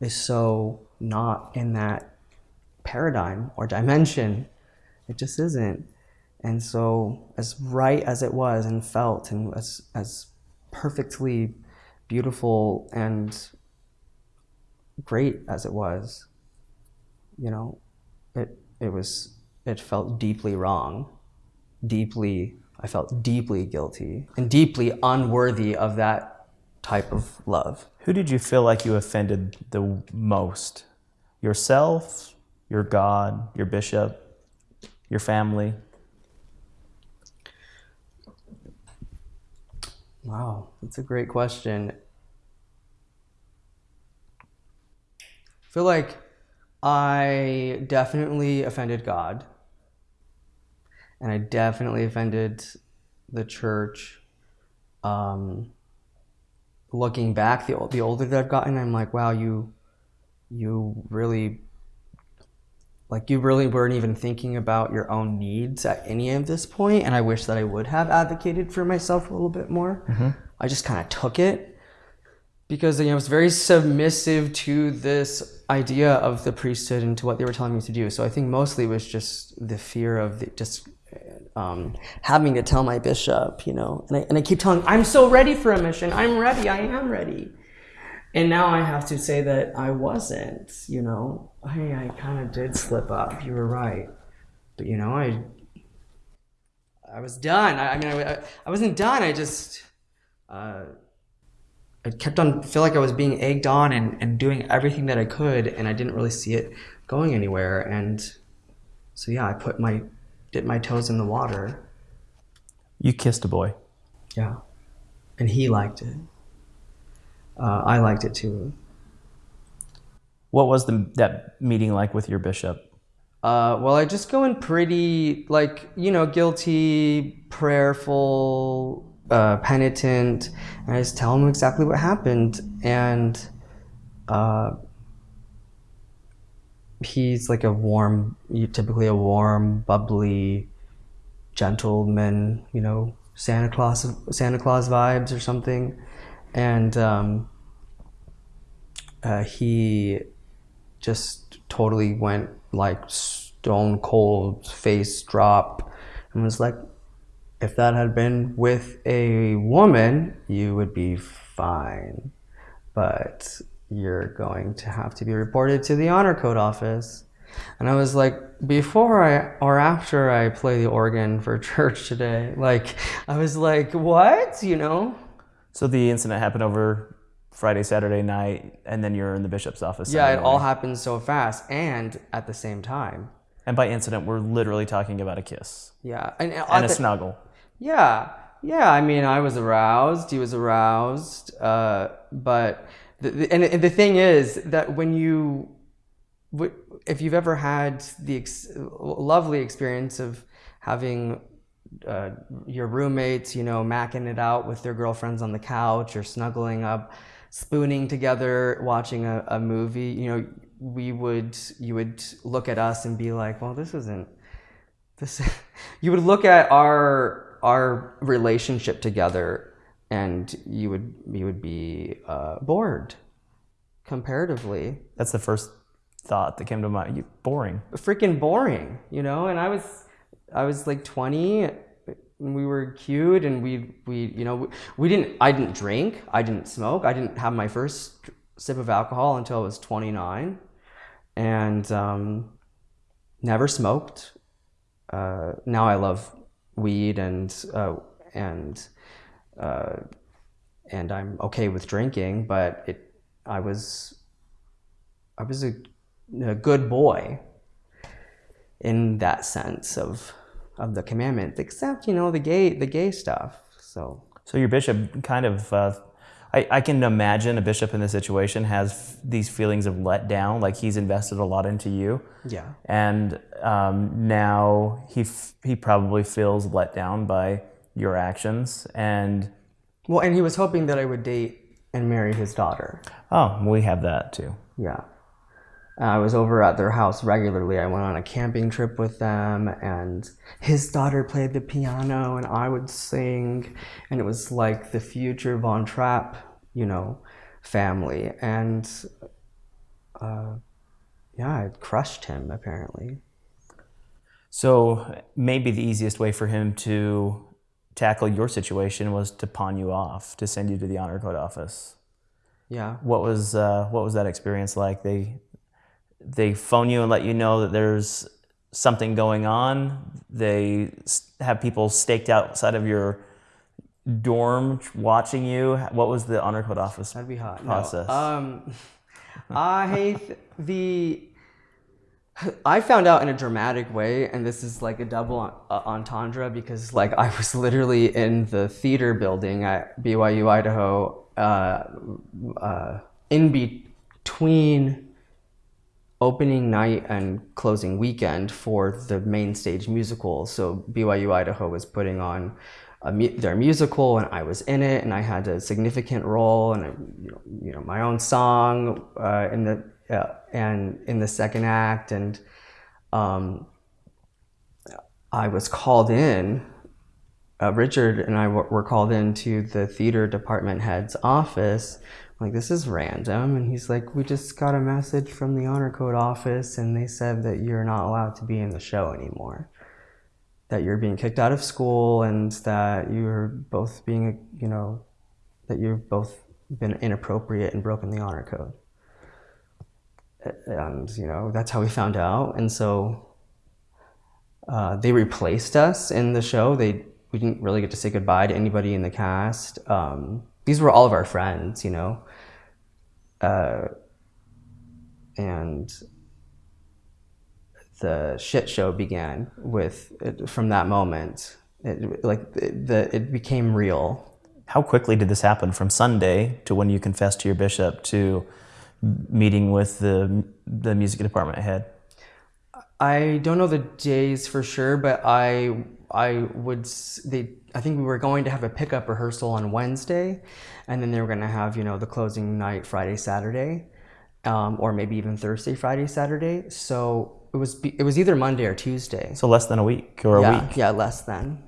is so not in that paradigm or dimension. It just isn't. And so, as right as it was and felt, and as, as perfectly beautiful and great as it was, you know, it, it was, it felt deeply wrong, deeply, I felt deeply guilty and deeply unworthy of that type of love. Who did you feel like you offended the most? Yourself, your God, your bishop, your family? Wow, that's a great question. I feel like I definitely offended God. And I definitely offended the church. Um, looking back, the, the older that I've gotten, I'm like, wow, you, you really, like, you really weren't even thinking about your own needs at any of this. And I wish that I would have advocated for myself a little bit more. I just kind of took it because you know, I was very submissive to this idea of the priesthood and to what they were telling me to do. So I think mostly it was just the fear of the, just um, having to tell my bishop, you know, and I, and I keep telling, I'm so ready for a mission. I'm ready. I am ready. And now I have to say that I wasn't, you know, I, I kind of did slip up. You were right. But, you know, I, I was done. I, I mean, I, I wasn't done. I just, uh, I kept on feel like I was being egged on and, and doing everything that I could, and I didn't really see it going anywhere. And so yeah, I put my dipped my toes in the water. You kissed a boy. Yeah, and he liked it. Uh, I liked it too. What was the, that meeting like with your bishop? Uh, well, I just go in pretty like you know guilty, prayerful, uh, penitent, and I just tell him exactly what happened, and uh, he's like a warm, typically a warm, bubbly gentleman, you know, Santa Claus, Santa Claus vibes or something, and um, uh, he just totally went like stone cold, face drop, and was like, if that had been with a woman, you would be fine. But you're going to have to be reported to the honor code office. And I was like, before I or after I play the organ for church today, like, I was like, what? You know? So the incident happened over Friday, Saturday night, and then you're in the bishop's office. Yeah, Sunday it all morning. happened so fast and at the same time. And by incident, we're literally talking about a kiss Yeah. And, and at a the- snuggle. Yeah, yeah. I mean, I was aroused. He was aroused. Uh, but the, the, and, and the thing is that when you, if you've ever had the ex- lovely experience of having uh, your roommates, you know, macking it out with their girlfriends on the couch or snuggling up, spooning together, watching a, a movie, you know, we would, you would look at us and be like, well, this isn't this you would look at our our relationship together and you would you would be uh, bored comparatively That's the first thought that came to mind. You boring. freaking boring you know and i was i was like 20 and we were cute and we we you know we, we didn't i didn't drink i didn't smoke i didn't have my first sip of alcohol until i was 29 and um, never smoked. Uh, now I love weed and uh, and uh, and I'm okay with drinking, but it I was I was a, a good boy in that sense of of the commandments, except you know the gay the gay stuff. So So your bishop kind of, uh, I, I can imagine a bishop in this situation has f- these feelings of letdown, like he's invested a lot into you, yeah, and um, now he f- he probably feels let down by your actions. And well, and he was hoping that I would date and marry his daughter. oh, we have that too. Yeah. I was over at their house regularly. I went on a camping trip with them, and his daughter played the piano, and I would sing, and it was like the future Von Trapp, you know, family, and uh, yeah, it crushed him apparently. So maybe the easiest way for him to tackle your situation was to pawn you off, to send you to the honor code office. Yeah. What was uh, what was that experience like? They they phone you and let you know that there's something going on. They have people staked outside of your dorm watching you. What was the honor code office? That'd be hot. Process. No. Um, I th- the I found out in a dramatic way, and this is like a double uh, entendre because like I was literally in the theater building at BYU Idaho, uh, uh, in between opening night and closing weekend for the main stage musical. So BYU Idaho was putting on a mu- their musical, and I was in it, and I had a significant role, and I, you, know, you know my own song uh, in the uh, and in the second act, and um, I was called in. Uh, Richard and I were called into the theater department head's office. Like, this is random. And he's like, we just got a message from the honor code office, and they said that you're not allowed to be in the show anymore. That you're being kicked out of school, and that you're both being, you know, that you've both been inappropriate and broken the honor code. And, you know, that's how we found out. And so uh, they replaced us in the show. They we didn't really get to say goodbye to anybody in the cast. Um, these were all of our friends, you know, uh, and the shit show began with from that moment. It, like the, the it became real. How quickly did this happen from Sunday to when you confessed to your bishop to meeting with the the music department head? I don't know the days for sure, but I I would they I think we were going to have a pickup rehearsal on Wednesday, and then they were going to have you know the closing night Friday Saturday, um, or maybe even Thursday Friday Saturday. So it was be- it was either Monday or Tuesday. So less than a week or a week. yeah, less than.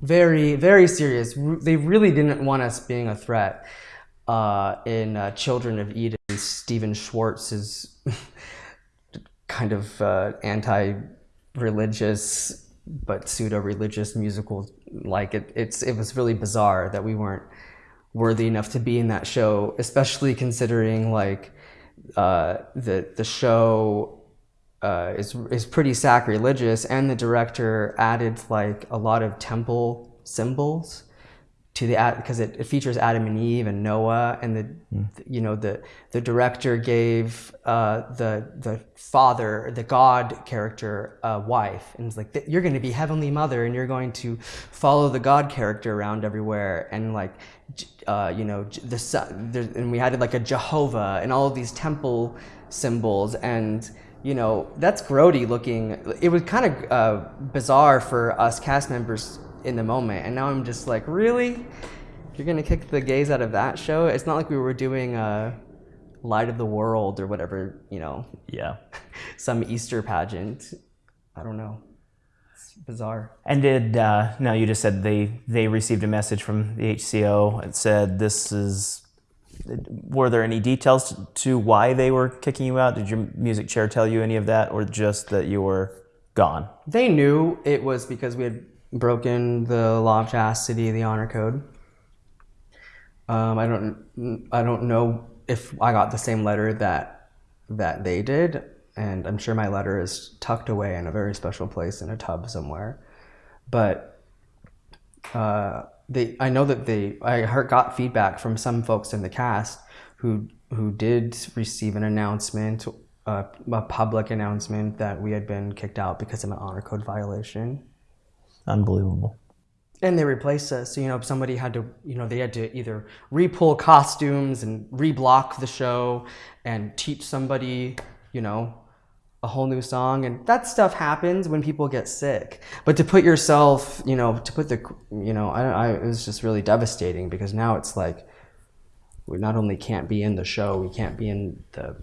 Very very serious. They really didn't want us being a threat. Uh, in uh, Children of Eden, Stephen Schwartz's kind of uh, anti-religious but pseudo-religious musical like it, it's it was really bizarre that we weren't worthy enough to be in that show especially considering like uh, the the show uh, is is pretty sacrilegious and the director added like a lot of temple symbols to the because it, it features Adam and Eve and Noah and the you know the the director gave uh, the the father the God character a wife. And it's like you're going to be heavenly mother and you're going to follow the God character around everywhere. And like uh, you know the sun there, and we had like a Jehovah and all of these temple symbols. And you know that's grody looking it was kind of uh, bizarre for us cast members in the moment and now i'm just like really you're gonna kick the gays out of that show it's not like we were doing a light of the world or whatever you know Yeah. some easter pageant i don't know it's bizarre And did uh, no? You just said they they received a message from the HCO and said this is. Were there any details to why they were kicking you out? Did your music chair tell you any of that, or just that you were gone? they knew it was because we had broken the law of chastity the honor code. Um, i don't i don't know if i got the same letter that that they did and i'm sure my letter is tucked away in a very special place in a tub somewhere. But uh, they i know that they i heard got feedback from some folks in the cast who who did receive an announcement uh, a public announcement that we had been kicked out because of an honor code violation Unbelievable. and they replaced us so you know if somebody had to you know they had to either repull costumes and reblock the show and teach somebody you know a whole new song. And that stuff happens when people get sick. But to put yourself you know to put the you know i, I it was just really devastating because now it's like we not only can't be in the show we can't be in the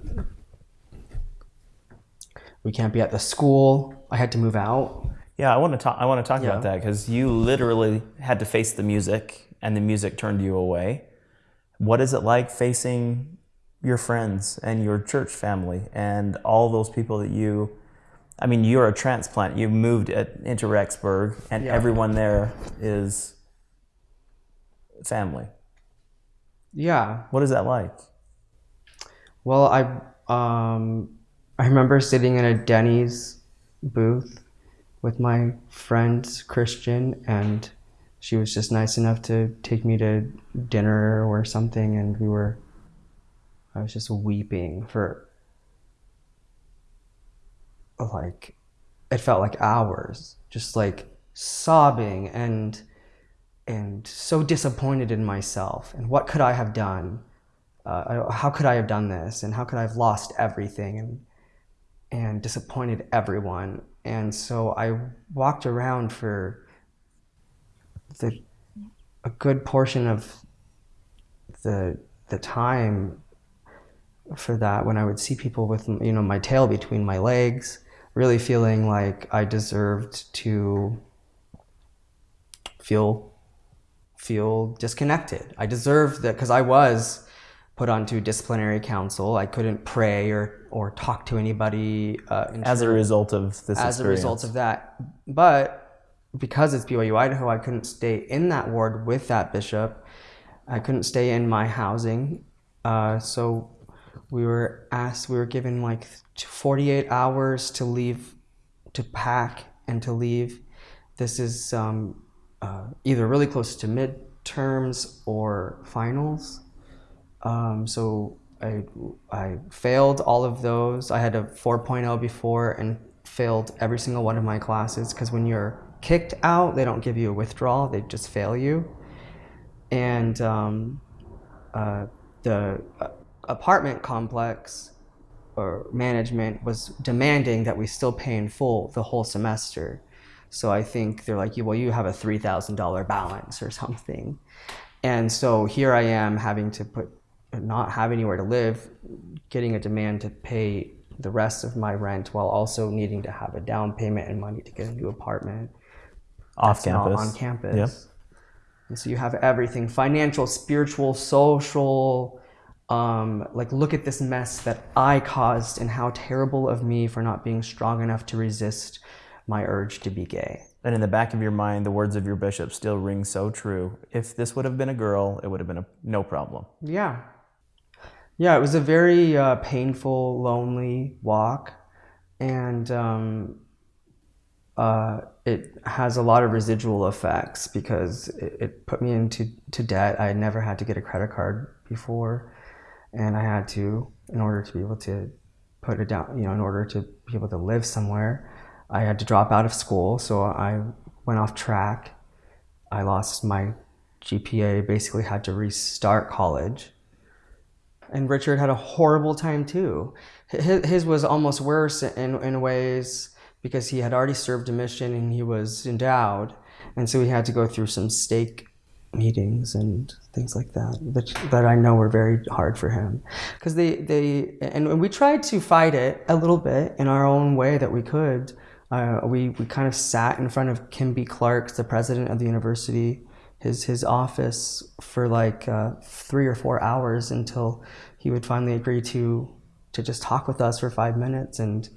we can't be at the school. I had to move out Yeah, I want to talk. I want to talk Yeah. about that because you literally had to face the music, and the music turned you away. what is it like facing your friends and your church family and all those people that you I mean, you're a transplant. You moved at, into Rexburg, and Yeah. everyone there is family. Yeah. What is that like? Well, I um, I remember sitting in a Denny's booth with my friend Christian, and she was just nice enough to take me to dinner or something, and we were. I was just weeping for. Like, it felt like hours, just like sobbing and and so disappointed in myself and what could I have done uh, how could I have done this and how could I have lost everything and and disappointed everyone and so I walked around for the a good portion of the the time for that when I would see people with you know my tail between my legs really feeling like I deserved to feel feel disconnected. I deserved that because I was put onto disciplinary council. I couldn't pray or or talk to anybody uh, As a result of this as a result of that. But because it's BYU Idaho, I couldn't stay in that ward with that bishop. I couldn't stay in my housing. Uh, so we were asked, we were given like 48 hours to leave, to pack and to leave. This is um, uh, either really close to midterms or finals. Um, so I, I failed all of those. I had a 4.0 before and failed every single one of my classes because when you're kicked out, they don't give you a withdrawal, they just fail you. And um, uh, the uh, apartment complex or management was demanding that we still pay in full the whole semester. So I think they're like, well, you have a $3,000 balance or something. And so here I am having to put, not have anywhere to live, getting a demand to pay the rest of my rent while also needing to have a down payment and money to get a new apartment off campus. on campus. Yep. And so you have everything financial, spiritual, social. Um, like, look at this mess that I caused and how terrible of me for not being strong enough to resist my urge to be gay. And in the back of your mind, the words of your bishop still ring so true. If this would have been a girl, it would have been a, no problem. Yeah. Yeah, it was a very uh, painful, lonely walk. And um, uh, it has a lot of residual effects because it, it put me into to debt. I had never had to get a credit card before. And I had to, in order to be able to put it down, you know, in order to be able to live somewhere, I had to drop out of school. So I went off track. I lost my GPA, basically had to restart college and Richard had a horrible time too. His, his was almost worse in, in ways because he had already served a mission and he was endowed. And so he had to go through some stake meetings and things like that, that, that I know were very hard for him. Because they, they, and we tried to fight it a little bit in our own way that we could. Uh, we, we kind of sat in front of Kim B. Clark, the president of the university, his his office for like uh, three or four hours until he would finally agree to to just talk with us for five minutes. And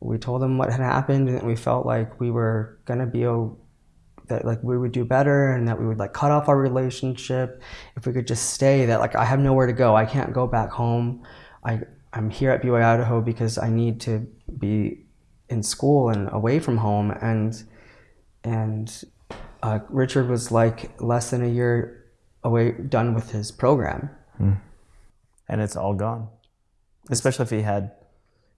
we told him what had happened and we felt like we were gonna be o- that like we would do better and that we would like cut off our relationship. If we could just stay that like I have nowhere to go. I can't go back home. I I'm here at BYU Idaho because I need to be in school and away from home. And and uh, Richard was like less than a year away, done with his program. And it's all gone. Especially if he had,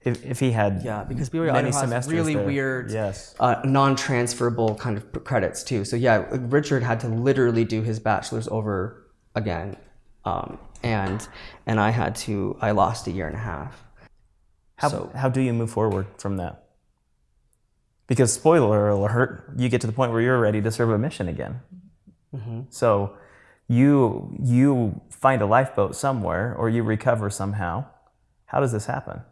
if, if he had Yeah, because BYU many Idaho has semesters really there. weird, Yes. uh, non-transferable kind of credits too. So yeah, Richard had to literally do his bachelor's over again, um, and and I had to. I lost a year and a half. How, So- how do you move forward from that? Because spoiler alert, you get to the point where you're ready to serve a mission again. Mm-hmm. So you you find a lifeboat somewhere or you recover somehow. How does this happen?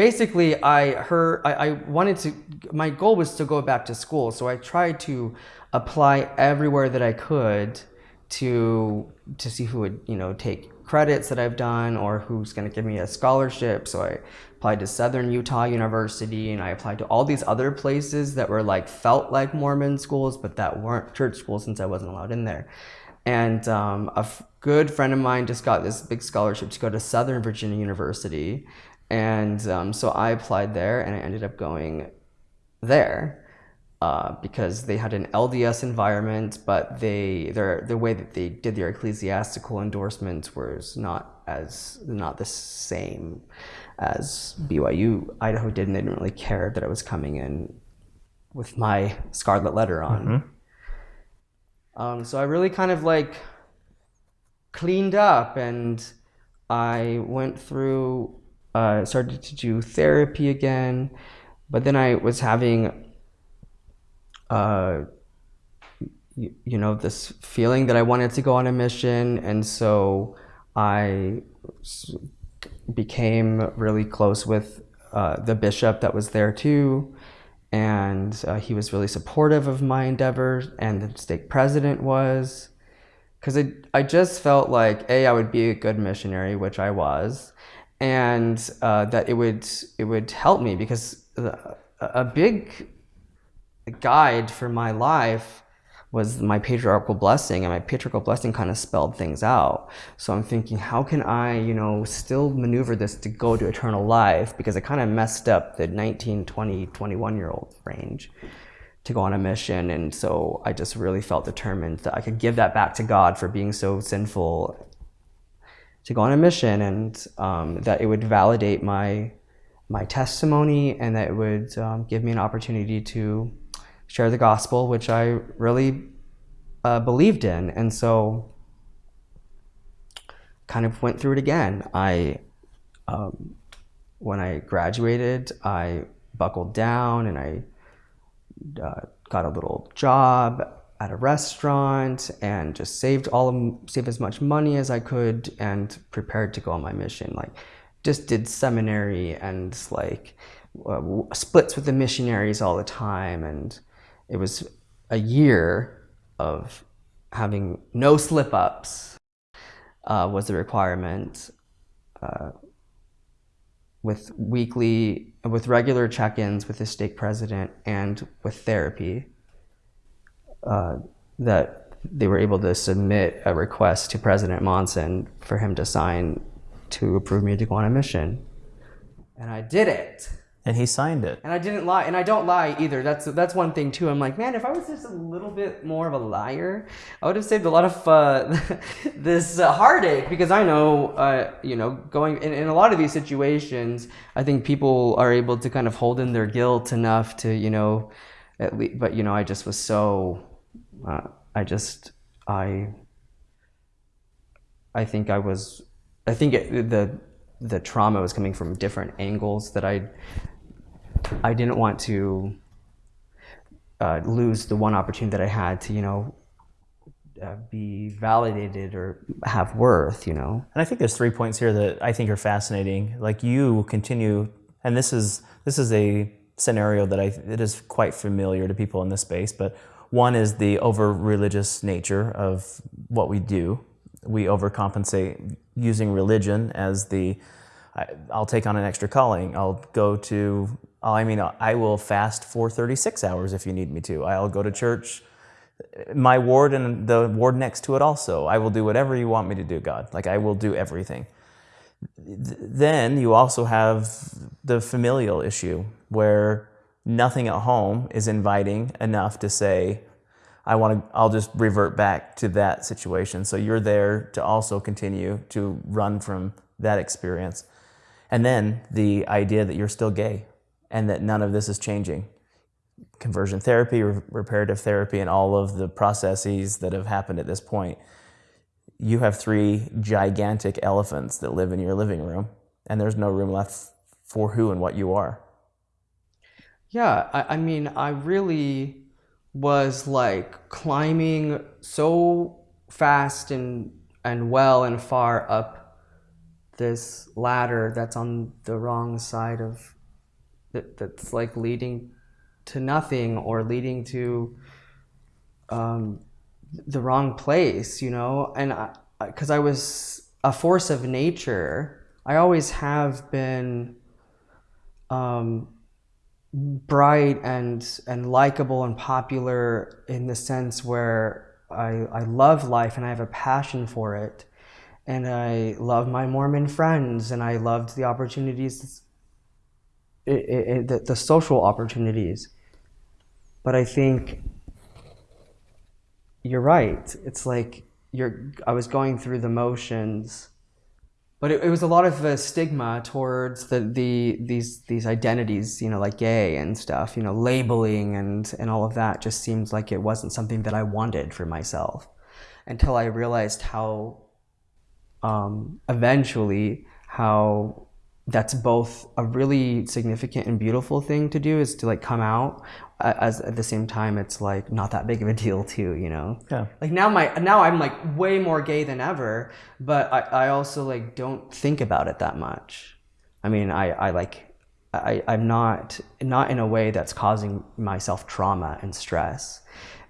basically i heard I, I wanted to my goal was to go back to school so i tried to apply everywhere that i could to to see who would you know take credits that I've done or who's going to give me a scholarship. So I applied to Southern Utah University and I applied to all these other places that were like felt like Mormon schools, but that weren't church schools since I wasn't allowed in there. And um, a good friend of mine just got this big scholarship to go to Southern Virginia University. And um, so I applied there and I ended up going there uh, because they had an LDS environment, but they their the way that they did their ecclesiastical endorsements was not as not the same as BYU Idaho did, and they didn't really care that I was coming in with my scarlet letter on. Um, so I really kind of like cleaned up, and I went through, uh, started to do therapy again, but then I was having uh, you, know, this feeling that I wanted to go on a mission. And so I became really close with uh, the bishop that was there too. And uh, he was really supportive of my endeavors, and the stake president was. Because I, I just felt like, A, I would be a good missionary, which I was, and uh, that it would, it would help me because the, a big guide for my life was my patriarchal blessing and my patriarchal blessing kind of spelled things out. So i'm thinking how can i you know still maneuver this to go to eternal life? Because i kind of messed up the 19 20 21 year old range to go on a mission and so i just really felt determined that i could give that back to god for being so sinful to go on a mission and um, that it would validate my my testimony and that it would um, give me an opportunity to share the gospel, which I really uh, believed in. And so kind of went through it again. I, um, when I graduated, I buckled down and I uh, got a little job at a restaurant and just saved all of, saved as much money as I could and prepared to go on my mission. Like, just did seminary and like uh, splits with the missionaries all the time and it was a year of having no slip ups uh, was the requirement uh, with weekly with regular check-ins with the stake president and with therapy uh, that they were able to submit a request to president monson for him to sign to approve me to go on a mission. And i did it And he signed it. and I didn't lie, and I don't lie either. That's that's one thing too. I'm like, man, if I was just a little bit more of a liar, I would have saved a lot of uh, this uh, heartache. Because I know, uh, you know, going in, in a lot of these situations, I think people are able to kind of hold in their guilt enough to, you know, at least. But you know, I just was so, uh, I just, I, I think I was, I think it, the the trauma was coming from different angles that I I didn't want to uh, lose the one opportunity that I had to, you know, uh, be validated or have worth, you know. And I think there's three points here that I think are fascinating. Like you continue, and this is this is a scenario that I it is quite familiar to people in this space. But one is the over religious nature of what we do. We overcompensate using religion as the I'll take on an extra calling. I'll go to. I mean, I will fast for 36 hours if you need me to. I'll go to church my ward and the ward next to it also. I will do whatever you want me to do, God. Like I will do everything. Th- Then you also have the familial issue where nothing at home is inviting enough to say, I want to, I'll just revert back to that situation. So you're there to also continue to run from that experience. And then the idea that you're still gay and that none of this is changing conversion therapy, re- reparative therapy, and all of the processes that have happened at this point, you have three gigantic elephants that live in your living room, and there's no room left for who and what you are. Yeah, I, I mean, I really was like climbing so fast and and well and far up this ladder that's on the wrong side of that that's like leading to nothing or leading to um, the wrong place, you know, and because I, I, was a force of nature, I always have been um, bright and and likable and popular in the sense where I, I love life and I have a passion for it. And I love my Mormon friends and I loved the opportunities, it, it, the, the social opportunities. But I think you're right. It's like you're, I was going through the motions but it, it, was a lot of uh, stigma towards the, the these these identities, you know, like gay and stuff. You know, labeling and and all of that just seemed like it wasn't something that I wanted for myself until I realized how um, eventually how that's both a really significant and beautiful thing to do is to like come out as at the same time it's like not that big of a deal too you know? Yeah. Like now my now i'm like way more gay than ever but i, I also like don't think about it that much. I mean i i like i i'm not not in a way that's causing myself trauma and stress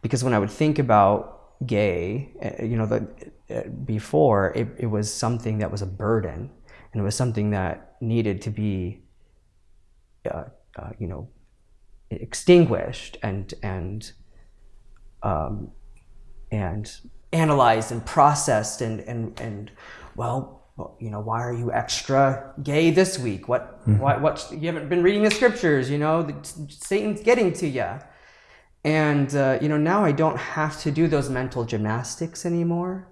because when i would think about gay eh, you know the eh, before it, it was something that was a burden and it was something that needed to be uh, uh, you know extinguished and and um, and analyzed and processed and and and well, you know why are you extra gay this week? What mm-hmm. why what you haven't been reading the scriptures you know satan's getting to you and uh, you know now i don't have to do those mental gymnastics anymore.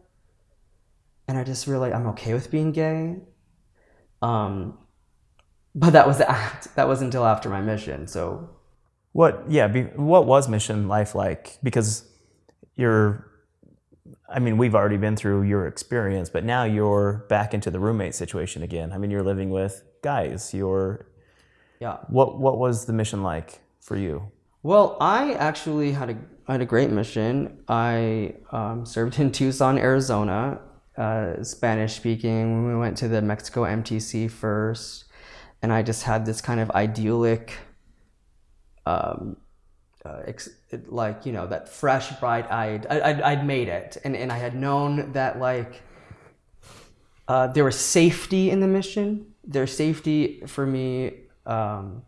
And i just really i'm okay with being gay um, but that was that was until after my mission so what, yeah, be, what was mission life like? Because you're, I mean, we've already been through your experience, but now you're back into the roommate situation again. I mean, you're living with guys. You're, yeah. What What was the mission like for you? Well, I actually had a had a great mission. I um, served in Tucson, Arizona, uh, Spanish speaking. We went to the Mexico MTC first, and I just had this kind of idyllic um, uh, like you know that fresh bright eyed I, I'd, I'd made it. And, and i had known that like uh, there was safety in the mission. There's safety for me um,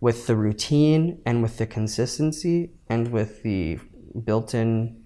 with the routine and with the consistency and with the built-in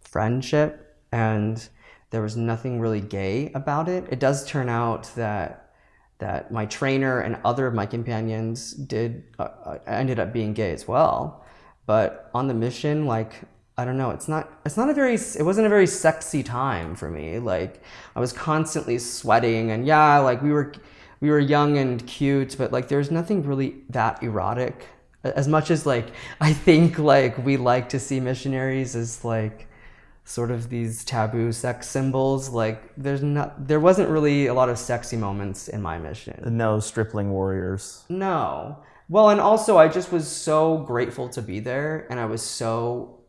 friendship. And there was nothing really gay about it. It does turn out that that my trainer and other of my companions did uh, uh, ended up being gay as well. But on the mission like i don't know it's not it's not a very it wasn't a very sexy time for me. Like i was constantly sweating and yeah like we were we were young and cute but like there's nothing really that erotic. As much as like i think like we like to see missionaries as like sort of these taboo sex symbols. Like there's not, there wasn't really a lot of sexy moments in my mission. No stripling warriors. No. Well, and also I just was so grateful to be there, and I was so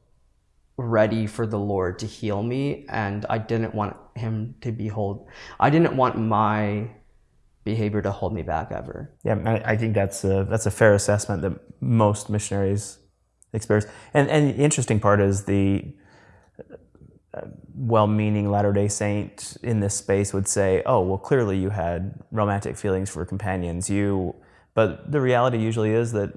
ready for the Lord to heal me, and I didn't want Him to be hold. I didn't want my behavior to hold me back ever. Yeah, I think that's a that's a fair assessment that most missionaries experience. And and the interesting part is the well-meaning Latter-day Saint in this space would say, "Oh, well, clearly you had romantic feelings for companions. You," but the reality usually is that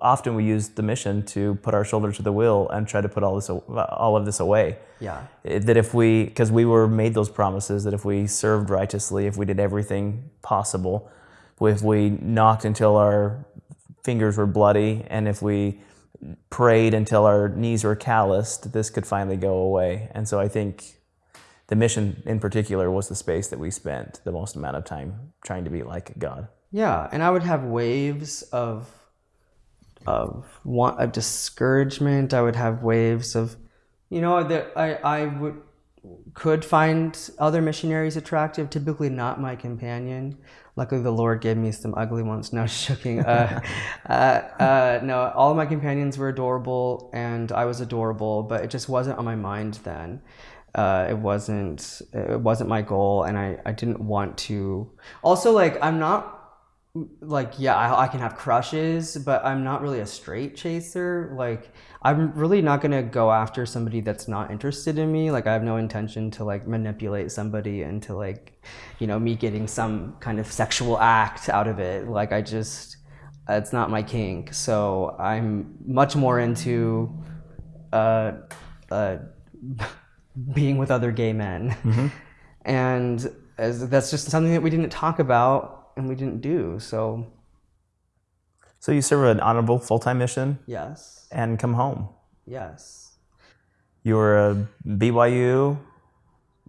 often we use the mission to put our shoulder to the wheel and try to put all this, all of this away. Yeah. That if we, because we were made those promises that if we served righteously, if we did everything possible, if we knocked until our fingers were bloody, and if we prayed until our knees were calloused, this could finally go away. And so I think the mission in particular was the space that we spent the most amount of time trying to be like God. Yeah, and I would have waves of of want of discouragement. I would have waves of, you know, that I I would could find other missionaries attractive. Typically, not my companion luckily the Lord gave me some ugly ones. No, joking. Uh, uh, uh, no, all of my companions were adorable, and I was adorable, but it just wasn't on my mind then. Uh, it wasn't. It wasn't my goal, and I, I didn't want to. Also, like I'm not like yeah I, I can have crushes but i'm not really a straight chaser like i'm really not going to go after somebody that's not interested in me. Like i have no intention to like manipulate somebody into like you know me getting some kind of sexual act out of it. Like i just it's not my kink. So i'm much more into uh, uh, being with other gay men. And as, that's just something that we didn't talk about and we didn't do. So So you serve an honorable full time mission? Yes, and come home. yes. You were a BYU.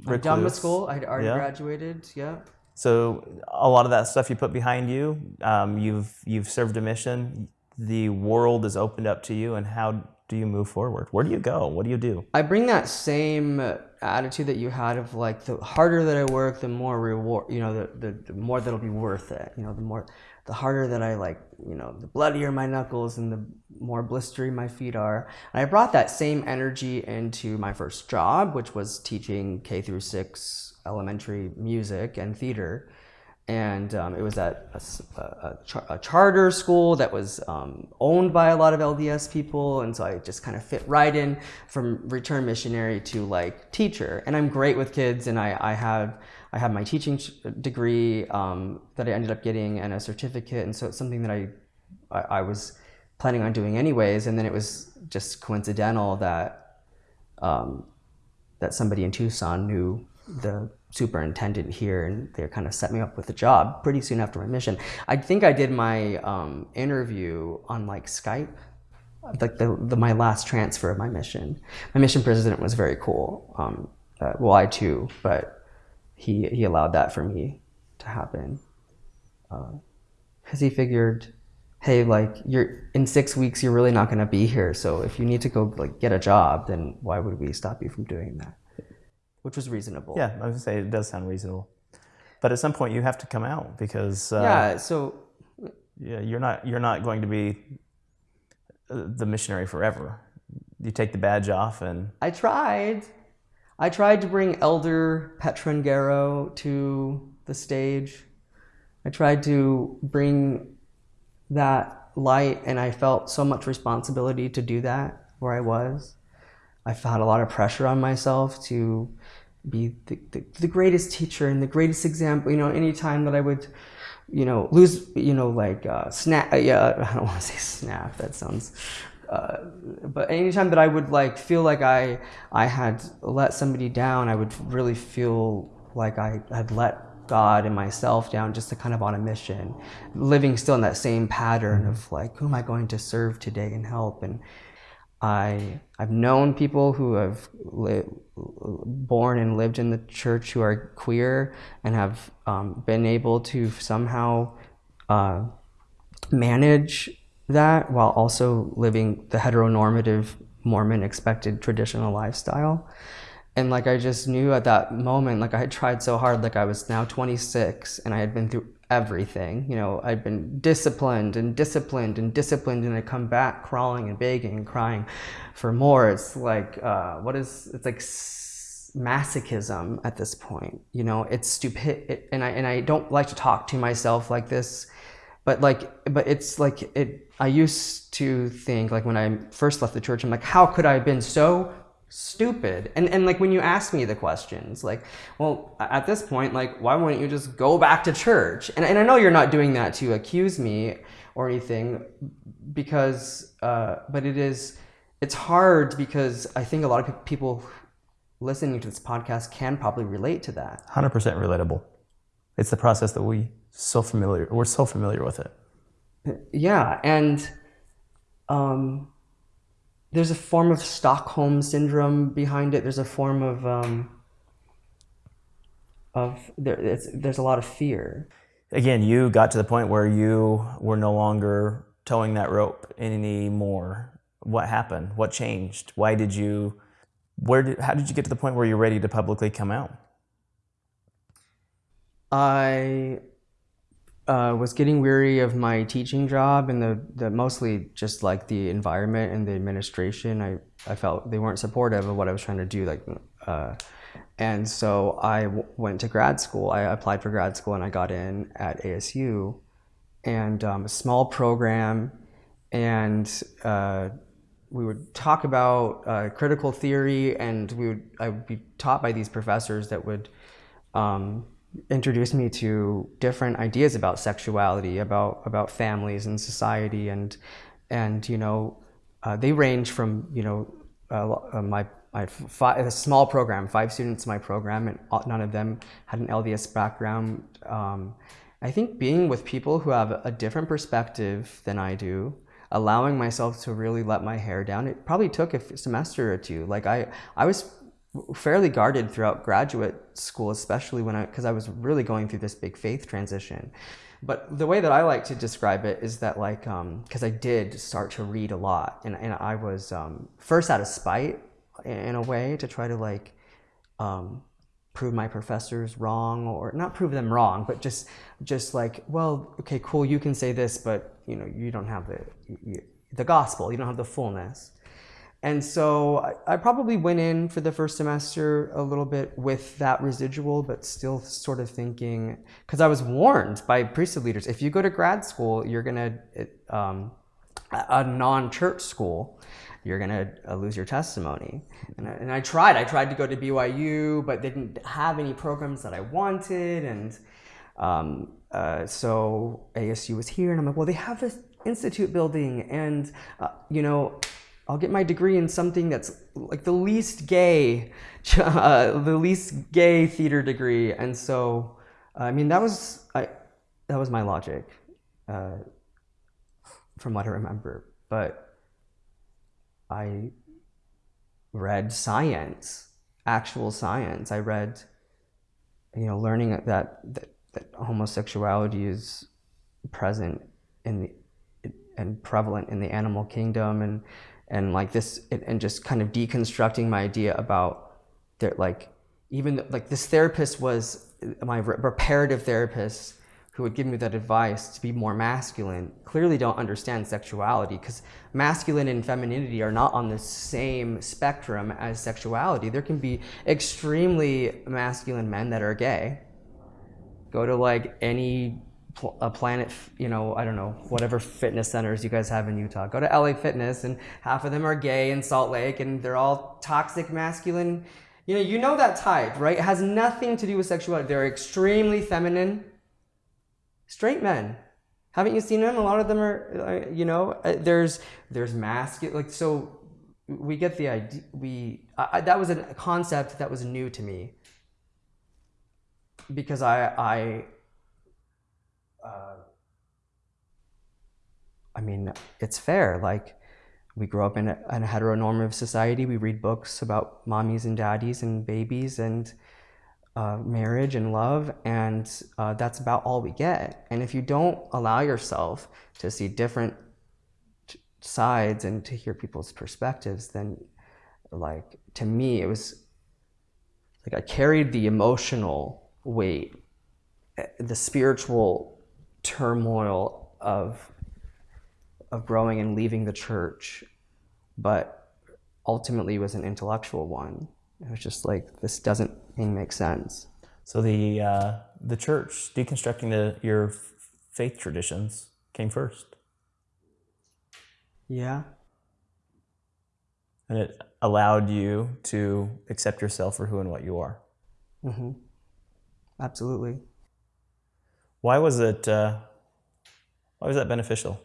I'm done with school. I'd already Yeah. graduated. Yeah. So a lot of that stuff you put behind you. Um, you've you've served a mission. The world is opened up to you, and how do you move forward? Where do you go? What do you do? I bring that same attitude that you had of like the harder that I work, the more reward, you know, the, the, the more that'll be worth it. You know, the more, the harder that I like, you know, the bloodier my knuckles and the more blistery my feet are. And I brought that same energy into my first job, which was teaching K through six elementary music and theater. And um, it was at a, a- a char- a charter school that was um, owned by a lot of LDS people. And so I just kind of fit right in from return missionary to like teacher. And I'm great with kids. And I, I have I have my teaching degree um, that I ended up getting and a certificate. And so it's something that I, I, I was planning on doing anyways. And then it was just coincidental that um, that somebody in Tucson knew the superintendent here and they kind of set me up with a job pretty soon after my mission. I think I did my um, interview on like Skype, like the, the my last transfer of my mission. My mission president was very cool. Um, uh, well, I too, but he he allowed that for me to happen because he figured hey like you're in six weeks you're really not going to be here so if you need to go like get a job then why would we stop you from doing that which was reasonable. Yeah, I would say it does sound reasonable, but at some point you have to come out because uh, yeah so yeah, you're not you're not going to be uh, the missionary forever. You take the badge off, and i tried. I tried to bring elder petrangero to the stage. I tried to bring that light and i felt so much responsibility to do that where i was. I felt a lot of pressure on myself to be the, the, the greatest teacher and the greatest example. You know, anytime that I would, you know, lose, you know, like uh, snap. Uh, yeah, I don't want to say snap. That sounds. Uh, but anytime that I would like feel like I I had let somebody down, I would really feel like I had let God and myself down just to kind of on a mission, living still in that same pattern of like, who am I going to serve today and help? And I I've known people who have born and lived in the church who are queer and have um, been able to somehow uh, manage that while also living the heteronormative Mormon expected traditional lifestyle. And like I just knew at that moment, like I had tried so hard, like I was now 26 and I had been through everything. You know, I'd been disciplined and disciplined and disciplined, and I come back crawling and begging and crying for more. It's like, uh, what is, it's like masochism at this point. You know, it's stupid. It, and I, and I don't like to talk to myself like this but like but it's like it i used to think like when i first left the church i'm like how could i have been so stupid and and like when you ask me the questions like well at this point like why wouldn't you just go back to church and, and i know you're not doing that to accuse me or anything because uh but it is it's hard because i think a lot of pe- people listening to this podcast can probably relate to that hundred percent relatable. It's the process that we so familiar. We're so familiar with it. yeah and um, there's a form of stockholm syndrome behind it there's a form of um, of there, it's, there's a lot of fear Again, you got to the point where you were no longer towing that rope anymore. What happened? What changed? Why did you? Where did? How did you get to the point where you're ready to publicly come out? i uh, was getting weary of my teaching job and the, the mostly just like the environment and the administration. I, I felt they weren't supportive of what i was trying to do like uh, and so I went to grad school. I applied for grad school and i got in at asu and um, a small program, and uh, we would talk about uh, critical theory, and we would I would be taught by these professors that would um, introduce me to different ideas about sexuality, about about families and society, and and you know uh, they range from you know uh, uh my five, a small program, five students in my program, and none of them had an LDS background. Um, I think being with people who have a different perspective than I do, allowing myself to really let my hair down, it probably took a semester or two. Like I, I was fairly guarded throughout graduate school, especially when I, because I was really going through this big faith transition. But the way that I like to describe it is that like, because um, I did start to read a lot, and, and I was um, first out of spite in a way to try to like um, prove my professors wrong or not prove them wrong, but just just like, well, okay, cool, you can say this, but you know, you don't have the you, the gospel, you don't have the fullness. And so I, I, probably went in for the first semester a little bit with that residual, but still sort of thinking, because I was warned by priesthood leaders, if you go to grad school, you're gonna um, a non-church school you're going to uh, lose your testimony. And I, and I, tried. I tried to go to BYU, but didn't have any programs that I wanted. And um, uh, so ASU was here, and I'm like, well, they have this institute building, and uh, you know, I'll get my degree in something that's like the least gay, uh, the least gay theater degree. And so, I mean, that was I, that was my logic, uh, from what I remember. But I read science, actual science. I read, you know, learning that that, that homosexuality is present in the and prevalent in the animal kingdom and and like this and just kind of deconstructing my idea about that like even like this therapist was uh, my reparative therapist who would give me that advice to be more masculine clearly don't understand sexuality because masculine and femininity are not on the same spectrum as sexuality. There can be extremely masculine men that are gay. Go to like any a planet, you know, I don't know, whatever fitness centers you guys have in Utah. Go to LA Fitness and half of them are gay in Salt Lake and they're all toxic masculine. You know, you know that type, right? It has nothing to do with sexuality. They're extremely feminine straight men. Haven't you seen them? A lot of them are, uh, you know, uh, there's there's masculine. Like so, we get the idea. We I, that was a concept that was new to me because I I. Uh, I mean, it's fair. Like, we grow up in a, in a heteronormative society. We read books about mommies and daddies and babies and uh, marriage and love, and uh, that's about all we get. And if you don't allow yourself to see different sides and to hear people's perspectives, then, like, to me, it was like I carried the emotional weight, eh, the spiritual turmoil of of growing and leaving the church, but ultimately was an intellectual one. It was just like this doesn't make sense. So the uh, the church deconstructing the your faith traditions came first. Yeah. And it allowed you to accept yourself for who and what you are. Mm-hmm. Absolutely. Why was it? Uh, why was that beneficial?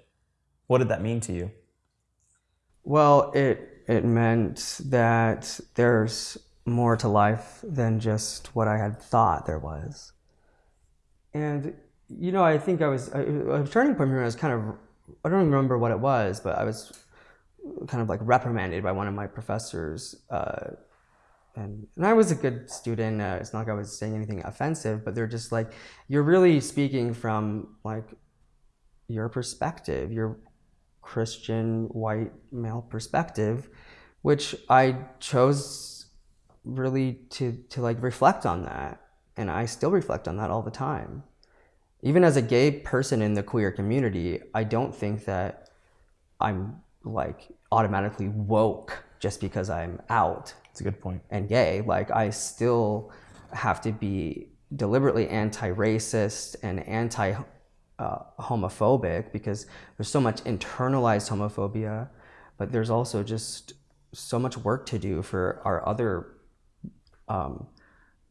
What did that mean to you? Well, it it meant that there's more to life than just what I had thought there was. And, you know, I think I was, I, a turning point me, I was kind of, I don't remember what it was, but I was kind of like reprimanded by one of my professors. Uh, and, and I was a good student. Uh, it's not like I was saying anything offensive, but they're just like, you're really speaking from like your perspective, your Christian white male perspective, which I chose really to to like reflect on that, and I still reflect on that all the time. Even as a gay person in the queer community, I don't think that I'm like automatically woke just because I'm out. It's a good point. And gay, like I still have to be deliberately anti-racist and anti uh, homophobic because there's so much internalized homophobia, but there's also just so much work to do for our other um,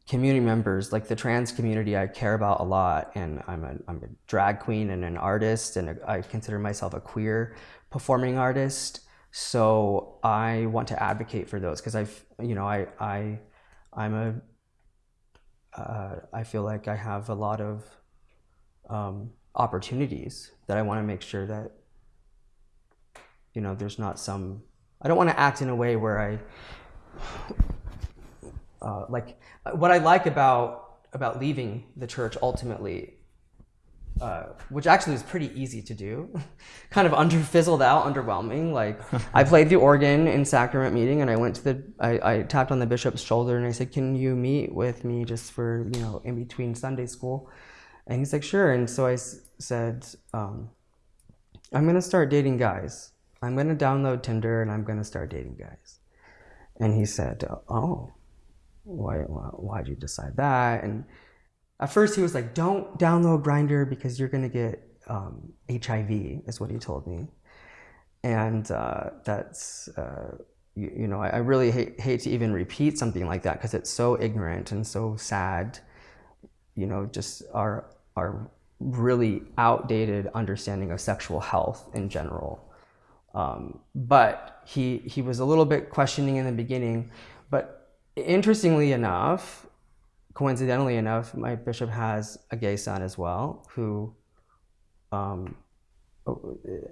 community members, like the trans community, I care about a lot, and I'm a, I'm a drag queen and an artist, and I consider myself a queer performing artist. So I want to advocate for those because I've, you know, I, I, I'm a, uh, I feel like I have a lot of um, opportunities that I want to make sure that, you know, there's not some. I don't want to act in a way where I uh, like what I like about about leaving the church ultimately, uh, which actually was pretty easy to do, kind of under fizzled out, underwhelming. Like I played the organ in sacrament meeting, and I went to the I, I tapped on the bishop's shoulder and I said, "Can you meet with me just for you know in between Sunday school?" And he's like, "Sure." And so I s- said, um, "I'm gonna start dating guys. I'm gonna download Tinder and I'm gonna start dating guys." And he said, "Oh." why, why why'd you decide that and at first he was like don't download Grindr because you're going to get um, hiv is what he told me. And uh, that's uh, you, you, know i, I really hate, hate to even repeat something like that because it's so ignorant and so sad. You know just our our really outdated understanding of sexual health in general. Um, but he he was a little bit questioning in the beginning. But interestingly enough, coincidentally enough, my bishop has a gay son as well who um,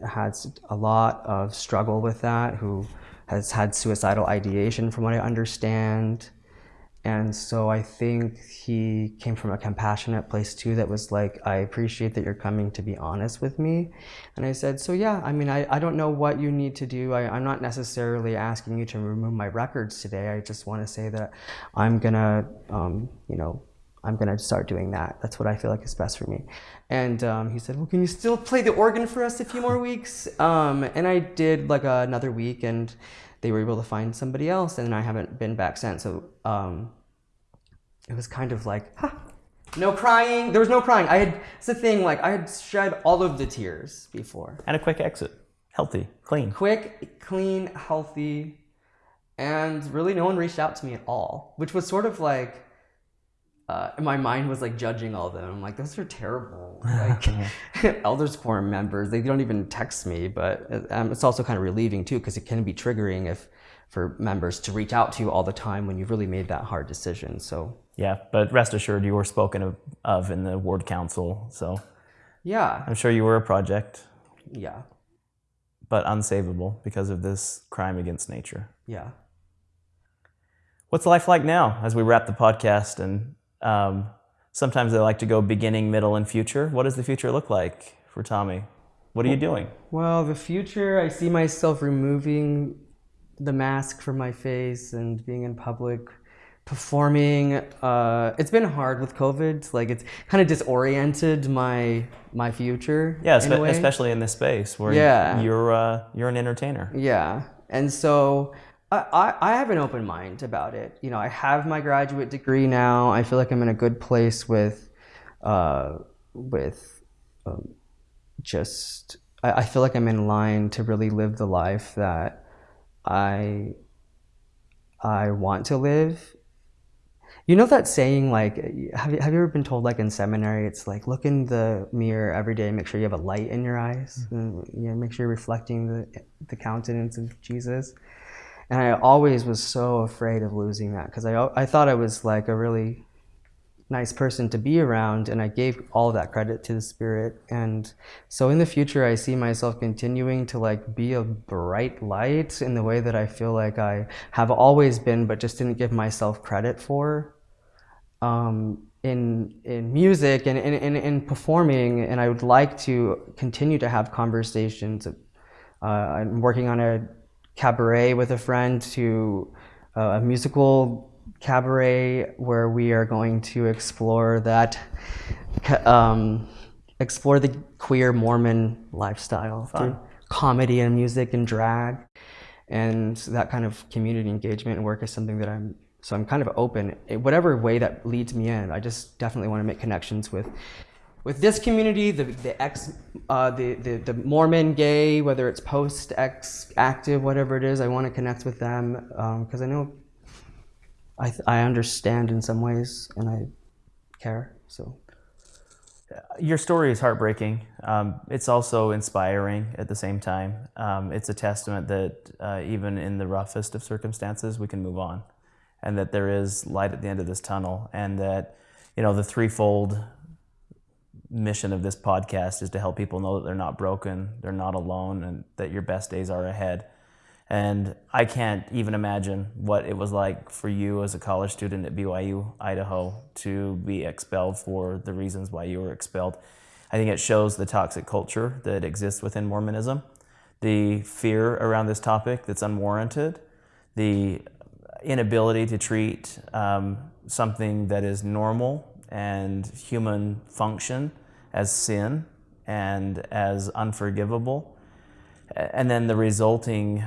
has a lot of struggle with that, who has had suicidal ideation, from what I understand. And so I think he came from a compassionate place too that was like, I appreciate that you're coming to be honest with me. And I said, So yeah, I mean, I, I don't know what you need to do. I, I'm not necessarily asking you to remove my records today. I just want to say that I'm gonna, um, you know, I'm gonna start doing that. That's what I feel like is best for me. And um, he said, Well, can you still play the organ for us a few more weeks? Um, and I did like another week and they were able to find somebody else, and I haven't been back since. So um, it was kind of like, huh, no crying. There was no crying. I had it's the thing. Like I had shed all of the tears before. And a quick exit, healthy, clean. Quick, clean, healthy, and really no one reached out to me at all, which was sort of like. Uh, my mind was like judging all of them. I'm like, those are terrible. Like elders quorum members, they don't even text me. But um, it's also kind of relieving too, because it can be triggering if for members to reach out to you all the time when you've really made that hard decision. So yeah, but rest assured, you were spoken of, of in the ward council. So yeah, I'm sure you were a project. Yeah, but unsavable because of this crime against nature. Yeah. What's life like now as we wrap the podcast and um, sometimes they like to go beginning, middle, and future. What does the future look like for Tommy? What are you doing? Well, the future, I see myself removing the mask from my face and being in public, performing. Uh, it's been hard with COVID. Like it's kind of disoriented my my future. Yeah, in especially in this space where yeah. you're uh, you're an entertainer. Yeah, and so I, I have an open mind about it. You know, I have my graduate degree now. I feel like I'm in a good place with, uh, with, um, just. I, I feel like I'm in line to really live the life that I, I want to live. You know that saying, like, have you, have you ever been told, like, in seminary, it's like, look in the mirror every day, make sure you have a light in your eyes, mm-hmm. and, you know, make sure you're reflecting the, the countenance of Jesus and I always was so afraid of losing that because I, I thought I was like a really nice person to be around and I gave all that credit to the spirit. And so in the future I see myself continuing to like be a bright light in the way that I feel like I have always been but just didn't give myself credit for um, in in music and in, in, in, performing. And I would like to continue to have conversations uh, I'm working on a cabaret with a friend to uh, a musical cabaret where we are going to explore that um, explore the queer Mormon lifestyle Fun. through comedy and music and drag and that kind of community engagement and work is something that I'm so I'm kind of open whatever way that leads me in I just definitely want to make connections with with this community, the the ex, uh, the, the the Mormon gay, whether it's post ex active, whatever it is, I want to connect with them because I know I I understand in some ways and I care. So Your story is heartbreaking. Um, it's also inspiring at the same time. Um, it's a testament that uh, even in the roughest of circumstances, we can move on, and that there is light at the end of this tunnel, and that you know the threefold mission of this podcast is to help people know that they're not broken, they're not alone, and that your best days are ahead. And I can't even imagine what it was like for you as a college student at BYU, Idaho, to be expelled for the reasons why you were expelled. I think it shows the toxic culture that exists within Mormonism, the fear around this topic that's unwarranted, the inability to treat um, something that is normal and human function as sin and as unforgivable, and then the resulting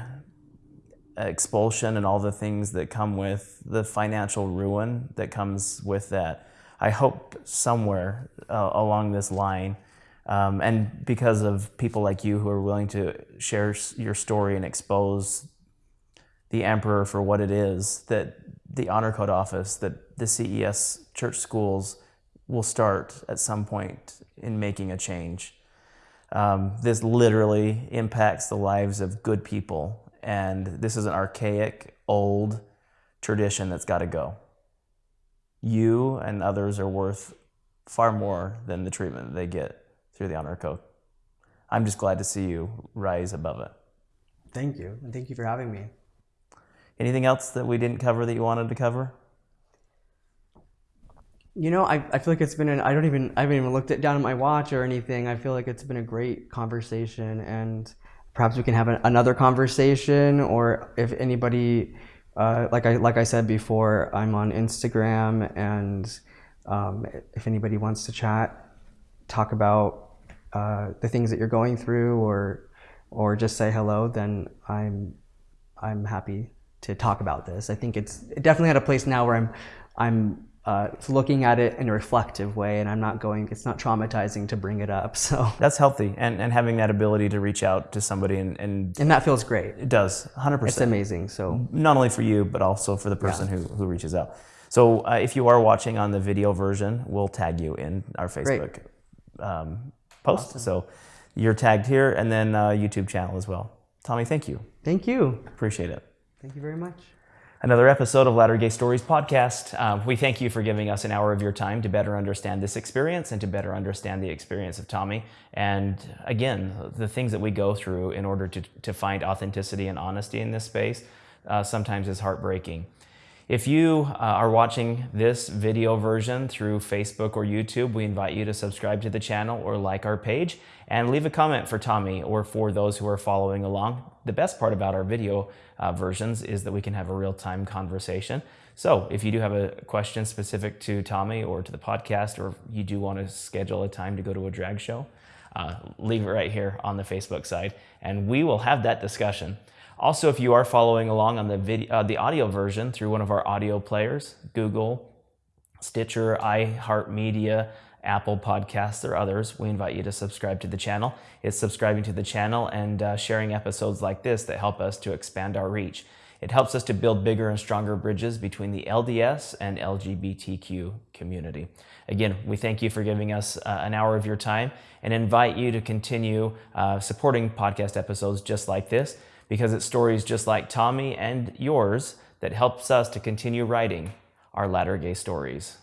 expulsion and all the things that come with the financial ruin that comes with that. I hope somewhere uh, along this line, um, and because of people like you who are willing to share your story and expose the emperor for what it is, that the honor code office, that the CES church schools will start at some point in making a change. Um, this literally impacts the lives of good people and this is an archaic, old tradition that's got to go. You and others are worth far more than the treatment they get through the honor code. I'm just glad to see you rise above it. Thank you, and thank you for having me. Anything else that we didn't cover that you wanted to cover? You know, I, I feel like it's been an I don't even I haven't even looked it down at my watch or anything. I feel like it's been a great conversation and perhaps we can have another conversation or if anybody uh, like I like I said before, I'm on Instagram, and um, if anybody wants to chat, talk about uh, the things that you're going through, or or just say hello, then I'm I'm happy to talk about this. I think it's definitely at a place now where I'm I'm uh, looking at it in a reflective way and I'm not going, it's not traumatizing to bring it up. So that's healthy. And, and having that ability to reach out to somebody and, and, and that feels great. It does 100%. It's amazing. So not only for you, but also for the person yeah. who, who reaches out. So uh, if you are watching on the video version, we'll tag you in our Facebook um, post. Awesome. So you're tagged here and then uh, YouTube channel as well. Tommy, thank you. Thank you. Appreciate it. Thank you very much another episode of Latter Gay Stories podcast. Uh, we thank you for giving us an hour of your time to better understand this experience and to better understand the experience of Tommy. And again, the things that we go through in order to, to find authenticity and honesty in this space uh, sometimes is heartbreaking. If you uh, are watching this video version through Facebook or YouTube, we invite you to subscribe to the channel or like our page and leave a comment for Tommy or for those who are following along. The best part about our video uh, versions is that we can have a real-time conversation. So if you do have a question specific to Tommy or to the podcast, or you do want to schedule a time to go to a drag show, uh, leave it right here on the Facebook side, and we will have that discussion. Also, if you are following along on the video, uh, the audio version through one of our audio players, Google, Stitcher, iHeartMedia, Apple Podcasts, or others, we invite you to subscribe to the channel. It's subscribing to the channel and uh, sharing episodes like this that help us to expand our reach. It helps us to build bigger and stronger bridges between the LDS and LGBTQ community. Again, we thank you for giving us uh, an hour of your time and invite you to continue uh, supporting podcast episodes just like this because it's stories just like Tommy and yours that helps us to continue writing our latter gay stories.